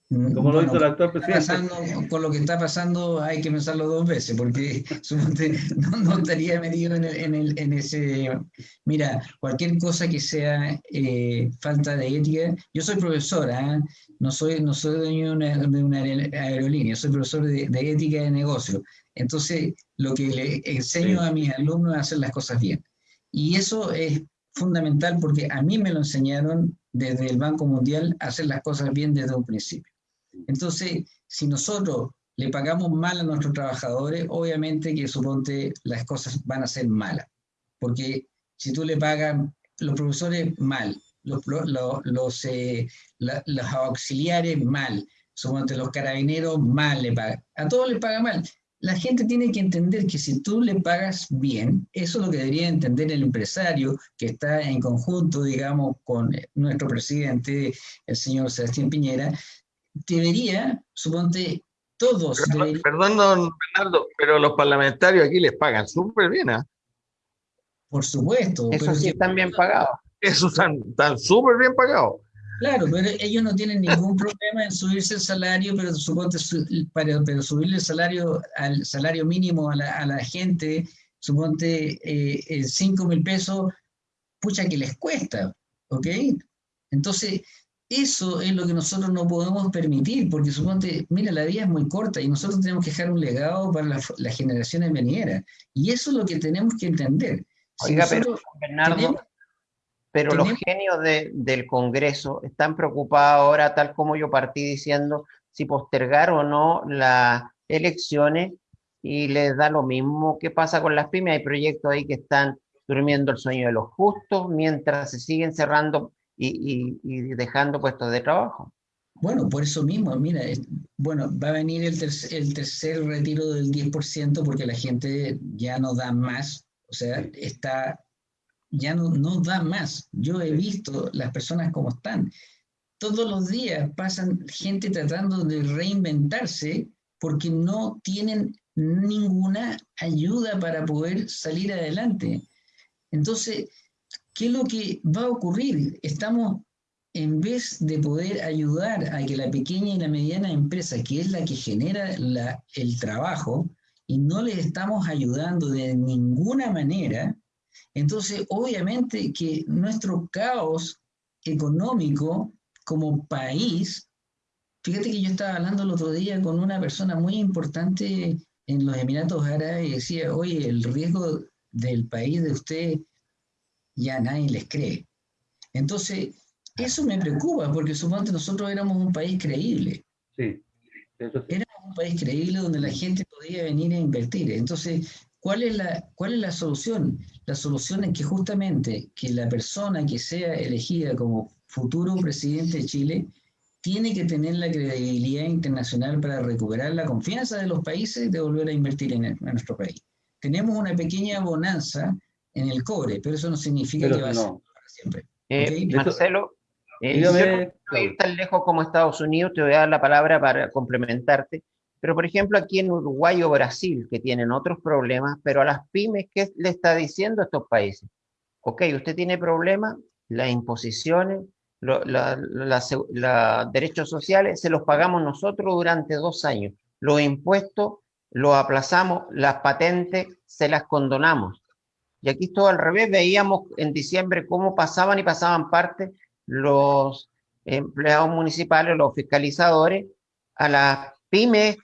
C: Como lo hizo el actual presidente. con lo que está pasando hay que pensarlo dos veces, porque no, estaría metido en, ese... Mira, cualquier cosa que sea eh, falta de ética... Yo soy profesora, ¿eh? no, soy, no soy dueño de una, aerolínea, soy profesor de, de, ética de negocio. Entonces, lo que le enseño a mis alumnos es hacer las cosas bien. Y eso es fundamental porque a mí me lo enseñaron desde el Banco Mundial a hacer las cosas bien desde un principio. Entonces, si nosotros le pagamos mal a nuestros trabajadores, obviamente que suponte las cosas van a ser malas. Porque si tú le pagas los profesores mal, los, los, eh, los auxiliares mal, suponte los carabineros mal le pagan, a todos les paga mal. La gente tiene que entender que si tú le pagas bien, eso es lo que debería entender el empresario que está en conjunto, digamos, con nuestro presidente, el señor Sebastián Piñera, debería, suponte, todos...
B: Perdón, don Bernardo, pero los parlamentarios aquí les pagan súper bien, ¿ah?
C: Por supuesto.
A: Eso sí están bien pagados.
B: Eso están súper bien pagados.
C: Claro, pero ellos no tienen ningún problema en subirse el salario, pero suponte, para, pero subirle el salario al salario mínimo a la, a la gente, suponte eh, 5 mil pesos, pucha que les cuesta, ¿ok? Entonces, eso es lo que nosotros no podemos permitir, porque suponte, mira, la vida es muy corta y nosotros tenemos que dejar un legado para las, generaciones venideras. Y eso es lo que tenemos que entender.
A: Oiga, pero Bernardo, pero los genios del Congreso están preocupados ahora, tal como yo partí diciendo, si postergar o no las elecciones y les da lo mismo que pasa con las pymes. Hay proyectos ahí que están durmiendo el sueño de los justos mientras se siguen cerrando y, dejando puestos de trabajo.
C: Bueno, por eso mismo, mira, bueno, va a venir el, el tercer retiro del 10% porque la gente ya no da más, o sea, está, ya no, no da más. Yo he visto las personas como están. Todos los días pasan gente tratando de reinventarse porque no tienen ninguna ayuda para poder salir adelante. Entonces, ¿Qué es lo que va a ocurrir? Estamos, en vez de poder ayudar a que la pequeña y la mediana empresa, que es la que genera el trabajo, y no le estamos ayudando de ninguna manera, entonces obviamente que nuestro caos económico como país, fíjate que yo estaba hablando el otro día con una persona muy importante en los Emiratos Árabes y decía, oye, el riesgo del país de usted ya nadie les cree. Entonces, eso me preocupa, porque supongo que nosotros éramos un país creíble. Sí. Éramos un país creíble donde la gente podía venir a invertir. Entonces, ¿cuál es, la, ¿cuál es la solución? La solución es que justamente que la persona que sea elegida como futuro presidente de Chile tiene que tener la credibilidad internacional para recuperar la confianza de los países de volver a invertir en, en nuestro país. Tenemos una pequeña bonanza en el cobre, pero eso no significa que va a ser para siempre.
A: Eh, Marcelo, eh, no ir tan lejos como Estados Unidos, te voy a dar la palabra para complementarte, pero por ejemplo aquí en Uruguay o Brasil, que tienen otros problemas, pero a las pymes, ¿qué le está diciendo a estos países? Ok, usted tiene problemas, las imposiciones, los derechos sociales, se los pagamos nosotros durante dos años. Los impuestos los aplazamos, las patentes se las condonamos. Y aquí todo al revés, veíamos en diciembre cómo pasaban y pasaban parte los empleados municipales, los fiscalizadores, a las pymes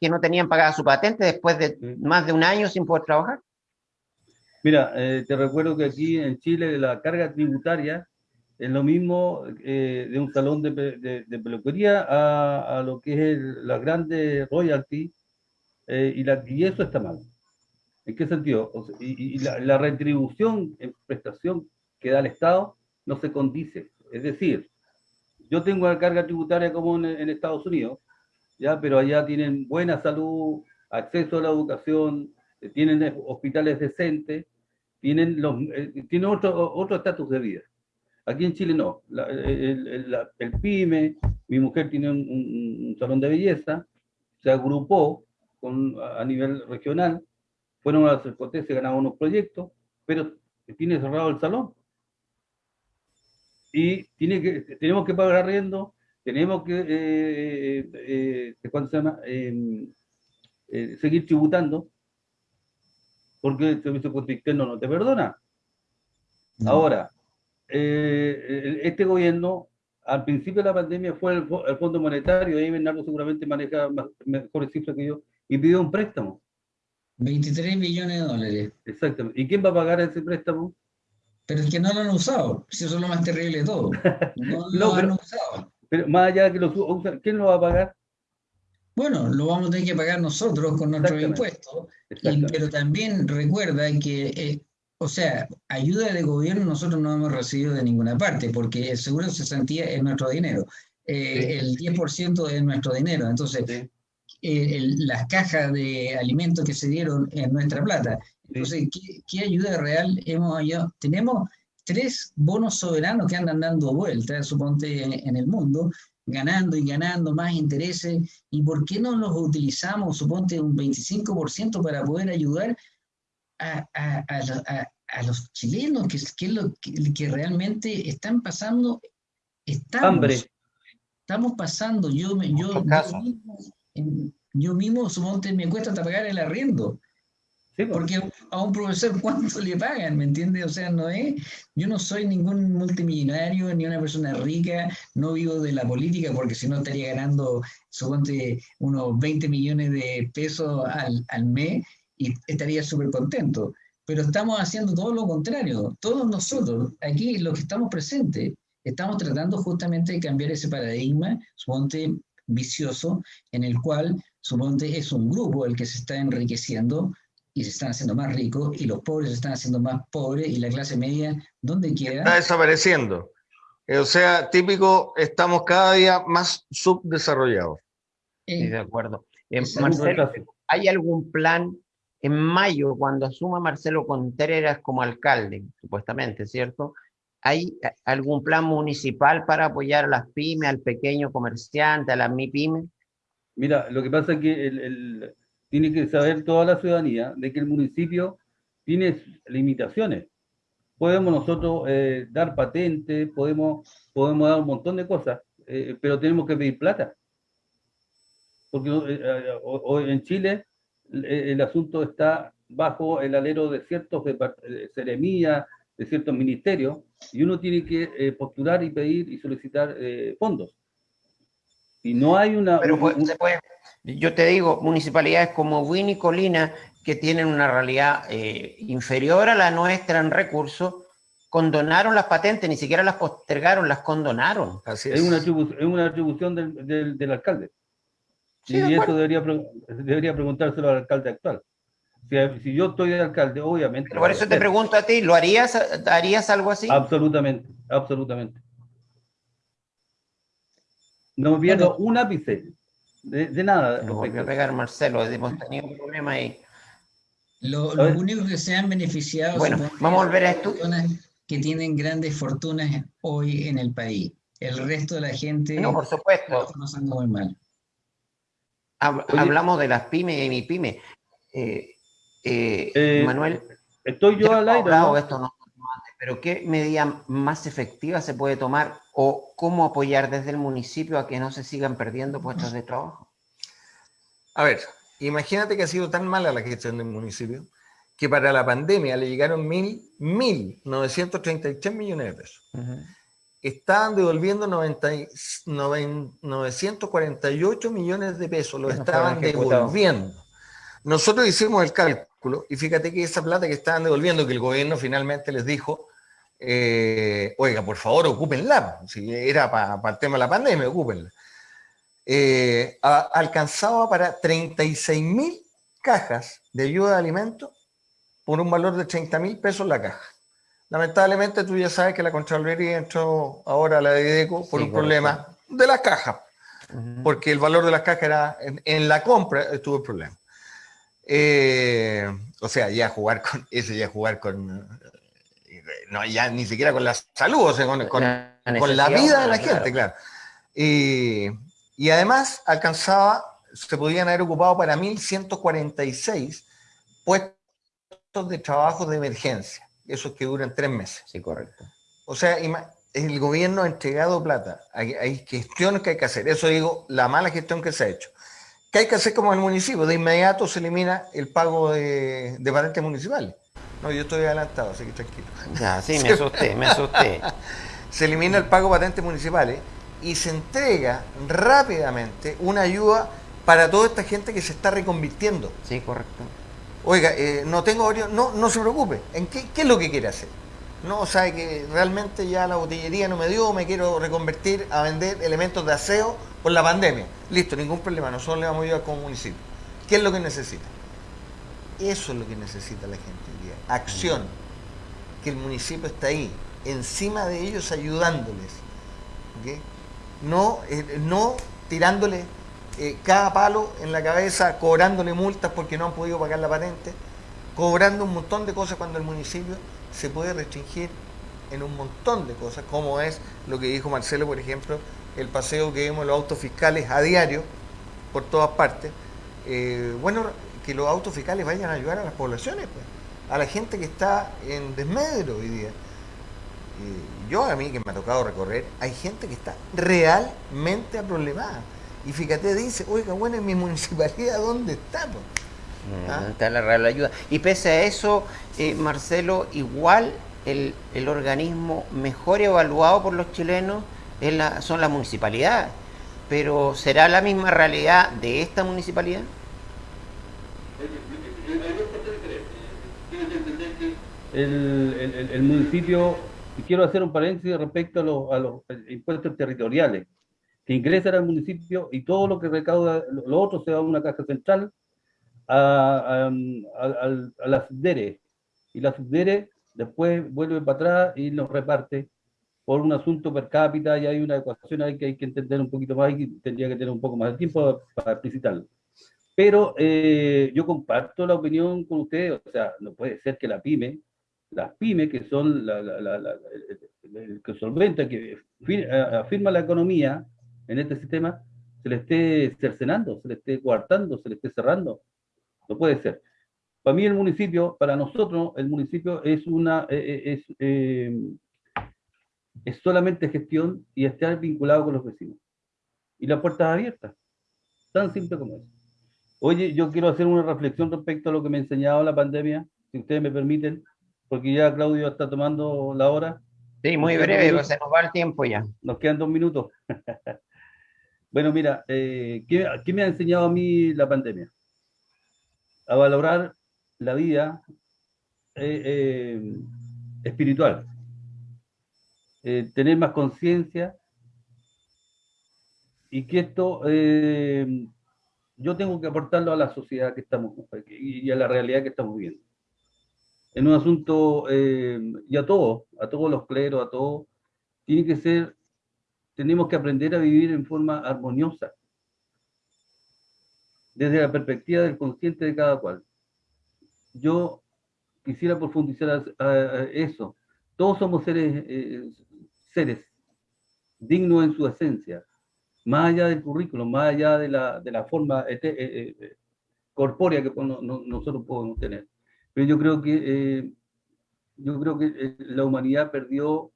A: que no tenían pagada su patente después de mm. más de un año sin poder trabajar.
D: Mira, eh, te recuerdo que aquí en Chile la carga tributaria es lo mismo eh, de un salón de, peluquería a, lo que es la grande royalty eh, y, la, y eso está mal. ¿En qué sentido? y, la, retribución en prestación que da el Estado no se condice. Es decir, yo tengo la carga tributaria como en, Estados Unidos, ¿ya? pero allá tienen buena salud, acceso a la educación, eh, tienen hospitales decentes, tienen, los, eh, tienen otro, otro estatus de vida. Aquí en Chile no. el, PYME, mi mujer tiene un, salón de belleza, se agrupó con, a nivel regional, fueron a las se ganaron unos proyectos, pero tiene cerrado el salón. Y tiene que, tenemos que pagar arriendo, tenemos que, eh, eh, se llama? Em, seguir tributando, porque el servicio externo no te perdona. Ahora, eh, este gobierno, al principio de la pandemia, fue el, Fondo Monetario, ahí Bernardo seguramente maneja mejores cifras que yo, y pidió un préstamo.
C: 23 millones de dólares.
D: Exactamente. ¿Y quién va a pagar ese préstamo?
C: Pero es que no lo han usado, si eso es lo más terrible de todo. No, lo han usado.
D: Pero más allá de que lo usan, ¿quién lo va a pagar?
C: Bueno, lo vamos a tener que pagar nosotros con nuestros impuestos, pero también recuerda que eh, o sea, ayuda de gobierno nosotros no hemos recibido de ninguna parte, porque el seguro de cesantía es nuestro dinero. Eh, el 10% es nuestro dinero. Entonces, eh, las cajas de alimentos que se dieron en nuestra plata. Entonces, ¿qué, ayuda real hemos hallado? Tenemos tres bonos soberanos que andan dando vueltas, suponte, en, el mundo, ganando y ganando más intereses. ¿Y por qué no los utilizamos, suponte, un 25% para poder ayudar a, los chilenos, que, es lo que, realmente están pasando, estamos, Hambre. estamos pasando, yo, yo, yo, mismo, yo mismo, suponte, me cuesta hasta pagar el arriendo. Porque a un profesor, ¿cuánto le pagan? ¿Me entiendes? O sea, no es. Yo no soy ningún multimillonario ni una persona rica, no vivo de la política, porque si no estaría ganando, suponte, unos 20 millones de pesos al, al mes y estaría súper contento. Pero estamos haciendo todo lo contrario. Todos nosotros, aquí los que estamos presentes, estamos tratando justamente de cambiar ese paradigma, suponte vicioso, en el cual suponte es un grupo el que se está enriqueciendo y se están haciendo más ricos y los pobres se están haciendo más pobres y la clase media, donde quiera.
B: Está desapareciendo. O sea, típico, estamos cada día más subdesarrollados.
A: Sí, de acuerdo. Eh, Marcelo, ¿hay algún plan en mayo, cuando asuma Marcelo Contreras como alcalde, supuestamente, ¿cierto? ¿Hay algún plan municipal para apoyar a las pymes, al pequeño comerciante, a las MIPYME?
D: Mira, lo que pasa es que el, tiene que saber toda la ciudadanía de que el municipio tiene limitaciones. Podemos nosotros eh, dar patentes, podemos, podemos dar un montón de cosas, eh, pero tenemos que pedir plata. Porque hoy eh, en Chile eh, el asunto está bajo el alero de ciertos seremías, de ciertos ministerios, y uno tiene que eh, postular y pedir y solicitar eh, fondos. Y no hay una...
A: Pero yo te digo, municipalidades como Win y Colina, que tienen una realidad inferior a la nuestra en recursos, condonaron las patentes, ni siquiera las postergaron, las condonaron.
D: Así es. una, es una atribución del, del alcalde y eso debería, debería preguntárselo al alcalde actual. Si, yo estoy de alcalde, obviamente.
A: por eso te pregunto a ti, ¿lo harías, harías algo así?
D: Absolutamente, absolutamente. No me pierdo un ápice de, nada.
A: No voy a pegar Marcelo, hemos tenido un problema ahí.
C: Los únicos que se han beneficiado
A: bueno, vamos a volver a esto.
C: que tienen grandes fortunas hoy en el país. El resto de la gente
A: no, por supuesto.
C: está muy mal
A: hablamos de las pymes y mi pyme. Eh, eh, eh, Manuel,
D: estoy yo al aire.
A: Esto no, pero ¿qué medida más efectiva se puede tomar o cómo apoyar desde el municipio a que no se sigan perdiendo puestos de trabajo?
B: A ver, imagínate que ha sido tan mala la gestión del municipio que para la pandemia le llegaron mil, mil 933 millones de pesos estaban devolviendo 90, 948 millones de pesos, lo estaban devolviendo. Nosotros hicimos el cálculo y fíjate que esa plata que estaban devolviendo, que el gobierno finalmente les dijo, eh, oiga, por favor, ocúpenla, si era para el tema de la pandemia, ocúpenla. Eh, alcanzaba para 36 mil cajas de ayuda de alimentos por un valor de 30 mil pesos la caja. Lamentablemente tú ya sabes que la Contraloría entró ahora a la de IDECO por un problema de la caja. porque el valor de las cajas era, en, la compra estuvo el problema. Eh, o sea, ya jugar con, ese ya jugar con, no, ya ni siquiera con la salud, o sea, con, la, vida de la gente, claro. y además alcanzaba, se podían haber ocupado para 1.146 puestos de trabajo de emergencia, esos que duran tres meses.
A: Sí, correcto.
B: O sea, el gobierno ha entregado plata, hay, hay, gestiones que hay que hacer, eso digo, la mala gestión que se ha hecho. ¿Qué hay que hacer como el municipio? De inmediato se elimina el pago de, de patentes municipales. No, yo estoy adelantado, así que tranquilo.
A: Ya, sí, me asusté, me asusté.
B: se elimina el pago de patentes municipales y se entrega rápidamente una ayuda para toda esta gente que se está reconvirtiendo.
A: Sí, correcto.
B: Oiga, eh, no tengo no, no se preocupe. ¿En qué, qué, es lo que quiere hacer? No, sabe que realmente ya la botillería no me dio, me quiero reconvertir a vender elementos de aseo por la pandemia. Listo, ningún problema, nosotros le vamos a ayudar como municipio. ¿Qué es lo que necesita? Eso es lo que necesita la gente. Acción. Que el municipio está ahí, encima de ellos ayudándoles. No, eh, no tirándole eh, cada palo en la cabeza, cobrándole multas porque no han podido pagar la patente, cobrando un montón de cosas cuando el municipio se puede restringir en un montón de cosas, como es lo que dijo Marcelo, por ejemplo, el paseo que vemos los autos fiscales a diario por todas partes. Eh, bueno, que los autos fiscales vayan a ayudar a las poblaciones, pues, a la gente que está en desmedro hoy día. yo a mí que me ha tocado recorrer, hay gente que está realmente problemada. Y fíjate, dice, oiga, bueno, en mi municipalidad, ¿dónde estamos?
A: Mm, ¿Ah? Está la real ayuda. Y pese a eso, eh, Marcelo, igual el, organismo mejor evaluado por los chilenos es la, son las municipalidades. Pero ¿será la misma realidad de esta municipalidad?
D: El, el, municipio, y quiero hacer un paréntesis respecto a los, a los impuestos territoriales que ingresan al municipio y todo lo que recauda, lo otro se va a una caja central, a, a, la subdere. Y la subdere después vuelve para atrás y nos reparte por un asunto per cápita y hay una ecuación ahí que hay que entender un poquito más y tendría que tener un poco más de tiempo para explicitarlo. Pero eh, yo comparto la opinión con ustedes, o sea, no puede ser que la pyme, las pymes que son la, el, que solventa, que afirma la economía, en este sistema se le esté cercenando, se le esté coartando, se le esté cerrando. No puede ser. Para mí el municipio, para nosotros, el municipio es una eh, eh, es, eh, es solamente gestión y estar vinculado con los vecinos. Y la puerta abierta. Tan simple como eso. Oye, yo quiero hacer una reflexión respecto a lo que me ha enseñado la pandemia, si ustedes me permiten, porque ya Claudio está tomando la hora.
A: Sí, muy breve, pues se nos va el tiempo ya.
D: Nos quedan dos minutos. Bueno, mira, eh, ¿qué, me ha enseñado a mí la pandemia? A valorar la vida eh, eh, espiritual, tener más conciencia y que esto yo tengo que aportarlo a la sociedad que estamos y a la realidad que estamos viviendo. En un asunto, y a todos, a todos los cleros, a todos, tiene que ser tenemos que aprender a vivir en forma armoniosa, desde la perspectiva del consciente de cada cual. Yo quisiera profundizar a, eso. Todos somos seres, eh, seres dignos en su esencia, más allá del currículo, más allá de la, de la forma eh, eh, corpórea que nosotros podemos tener. Pero yo creo que, yo creo que la humanidad perdió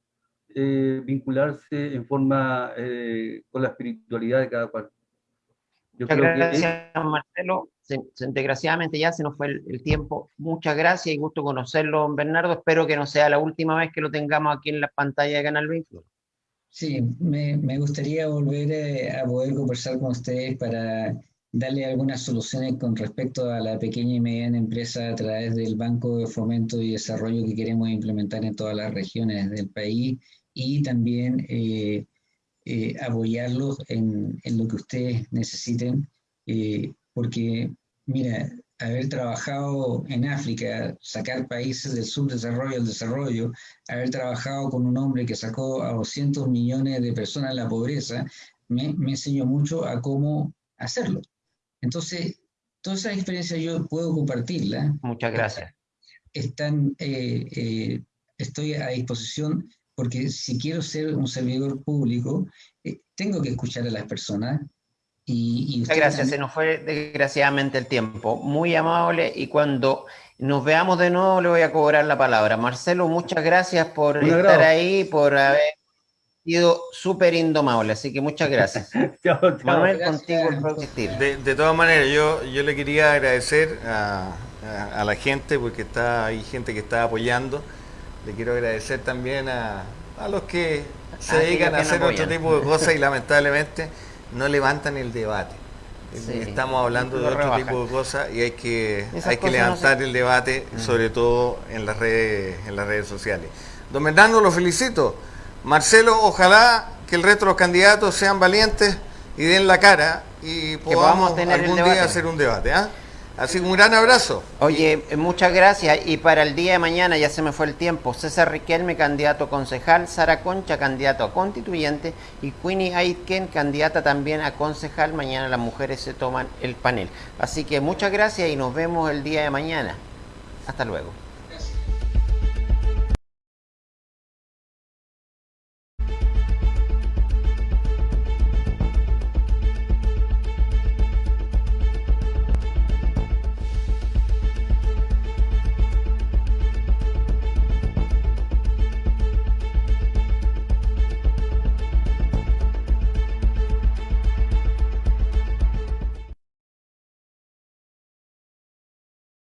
D: eh, vincularse en forma eh, con la espiritualidad de cada cual.
A: Muchas gracias, Marcelo. desgraciadamente ya se nos fue el, tiempo. Muchas gracias y gusto conocerlo, Bernardo. Espero que no sea la última vez que lo tengamos aquí en la pantalla de Canal 21.
C: Sí, me, me gustaría volver eh, a poder conversar con ustedes para darle algunas soluciones con respecto a la pequeña y mediana empresa a través del Banco de Fomento y Desarrollo que queremos implementar en todas las regiones del país y también eh, eh, apoyarlos en, en, lo que ustedes necesiten, eh, porque, mira, haber trabajado en África, sacar países del subdesarrollo al desarrollo, haber trabajado con un hombre que sacó a 200 millones de personas de la pobreza, me, me enseñó mucho a cómo hacerlo. Entonces, todas esas experiencias yo puedo compartirlas.
A: Muchas gracias.
C: Están, eh, eh, estoy a disposición porque si quiero ser un servidor público, eh, tengo que escuchar a las personas. Y,
A: Muchas gracias, se nos fue desgraciadamente el tiempo. Muy amable y cuando nos veamos de nuevo le voy a cobrar la palabra. Marcelo, muchas gracias por estar ahí, por haber sido súper indomable, así que muchas gracias. chao,
B: Manuel, contigo de, de, todas maneras, yo, yo le quería agradecer a, a, la gente, porque está hay gente que está apoyando. Le quiero agradecer también a, a los que se dedican a hacer otro tipo de cosas y lamentablemente no levantan el debate. Estamos hablando de otro tipo de cosas y hay que, hay que levantar el debate, mm. sobre todo en las redes, en las redes sociales. Don Bernardo, lo felicito. Marcelo, ojalá que el resto de los candidatos sean valientes y den la cara y podamos, tener algún día hacer un debate. ¿ah? Así que un gran abrazo.
A: Oye, muchas gracias. Y para el día de mañana, ya se me fue el tiempo, César Riquelme, candidato concejal, Sara Concha, candidato a constituyente, y Queenie Aitken, candidata también a concejal. Mañana las mujeres se toman el panel. Así que muchas gracias y nos vemos el día de mañana. Hasta luego.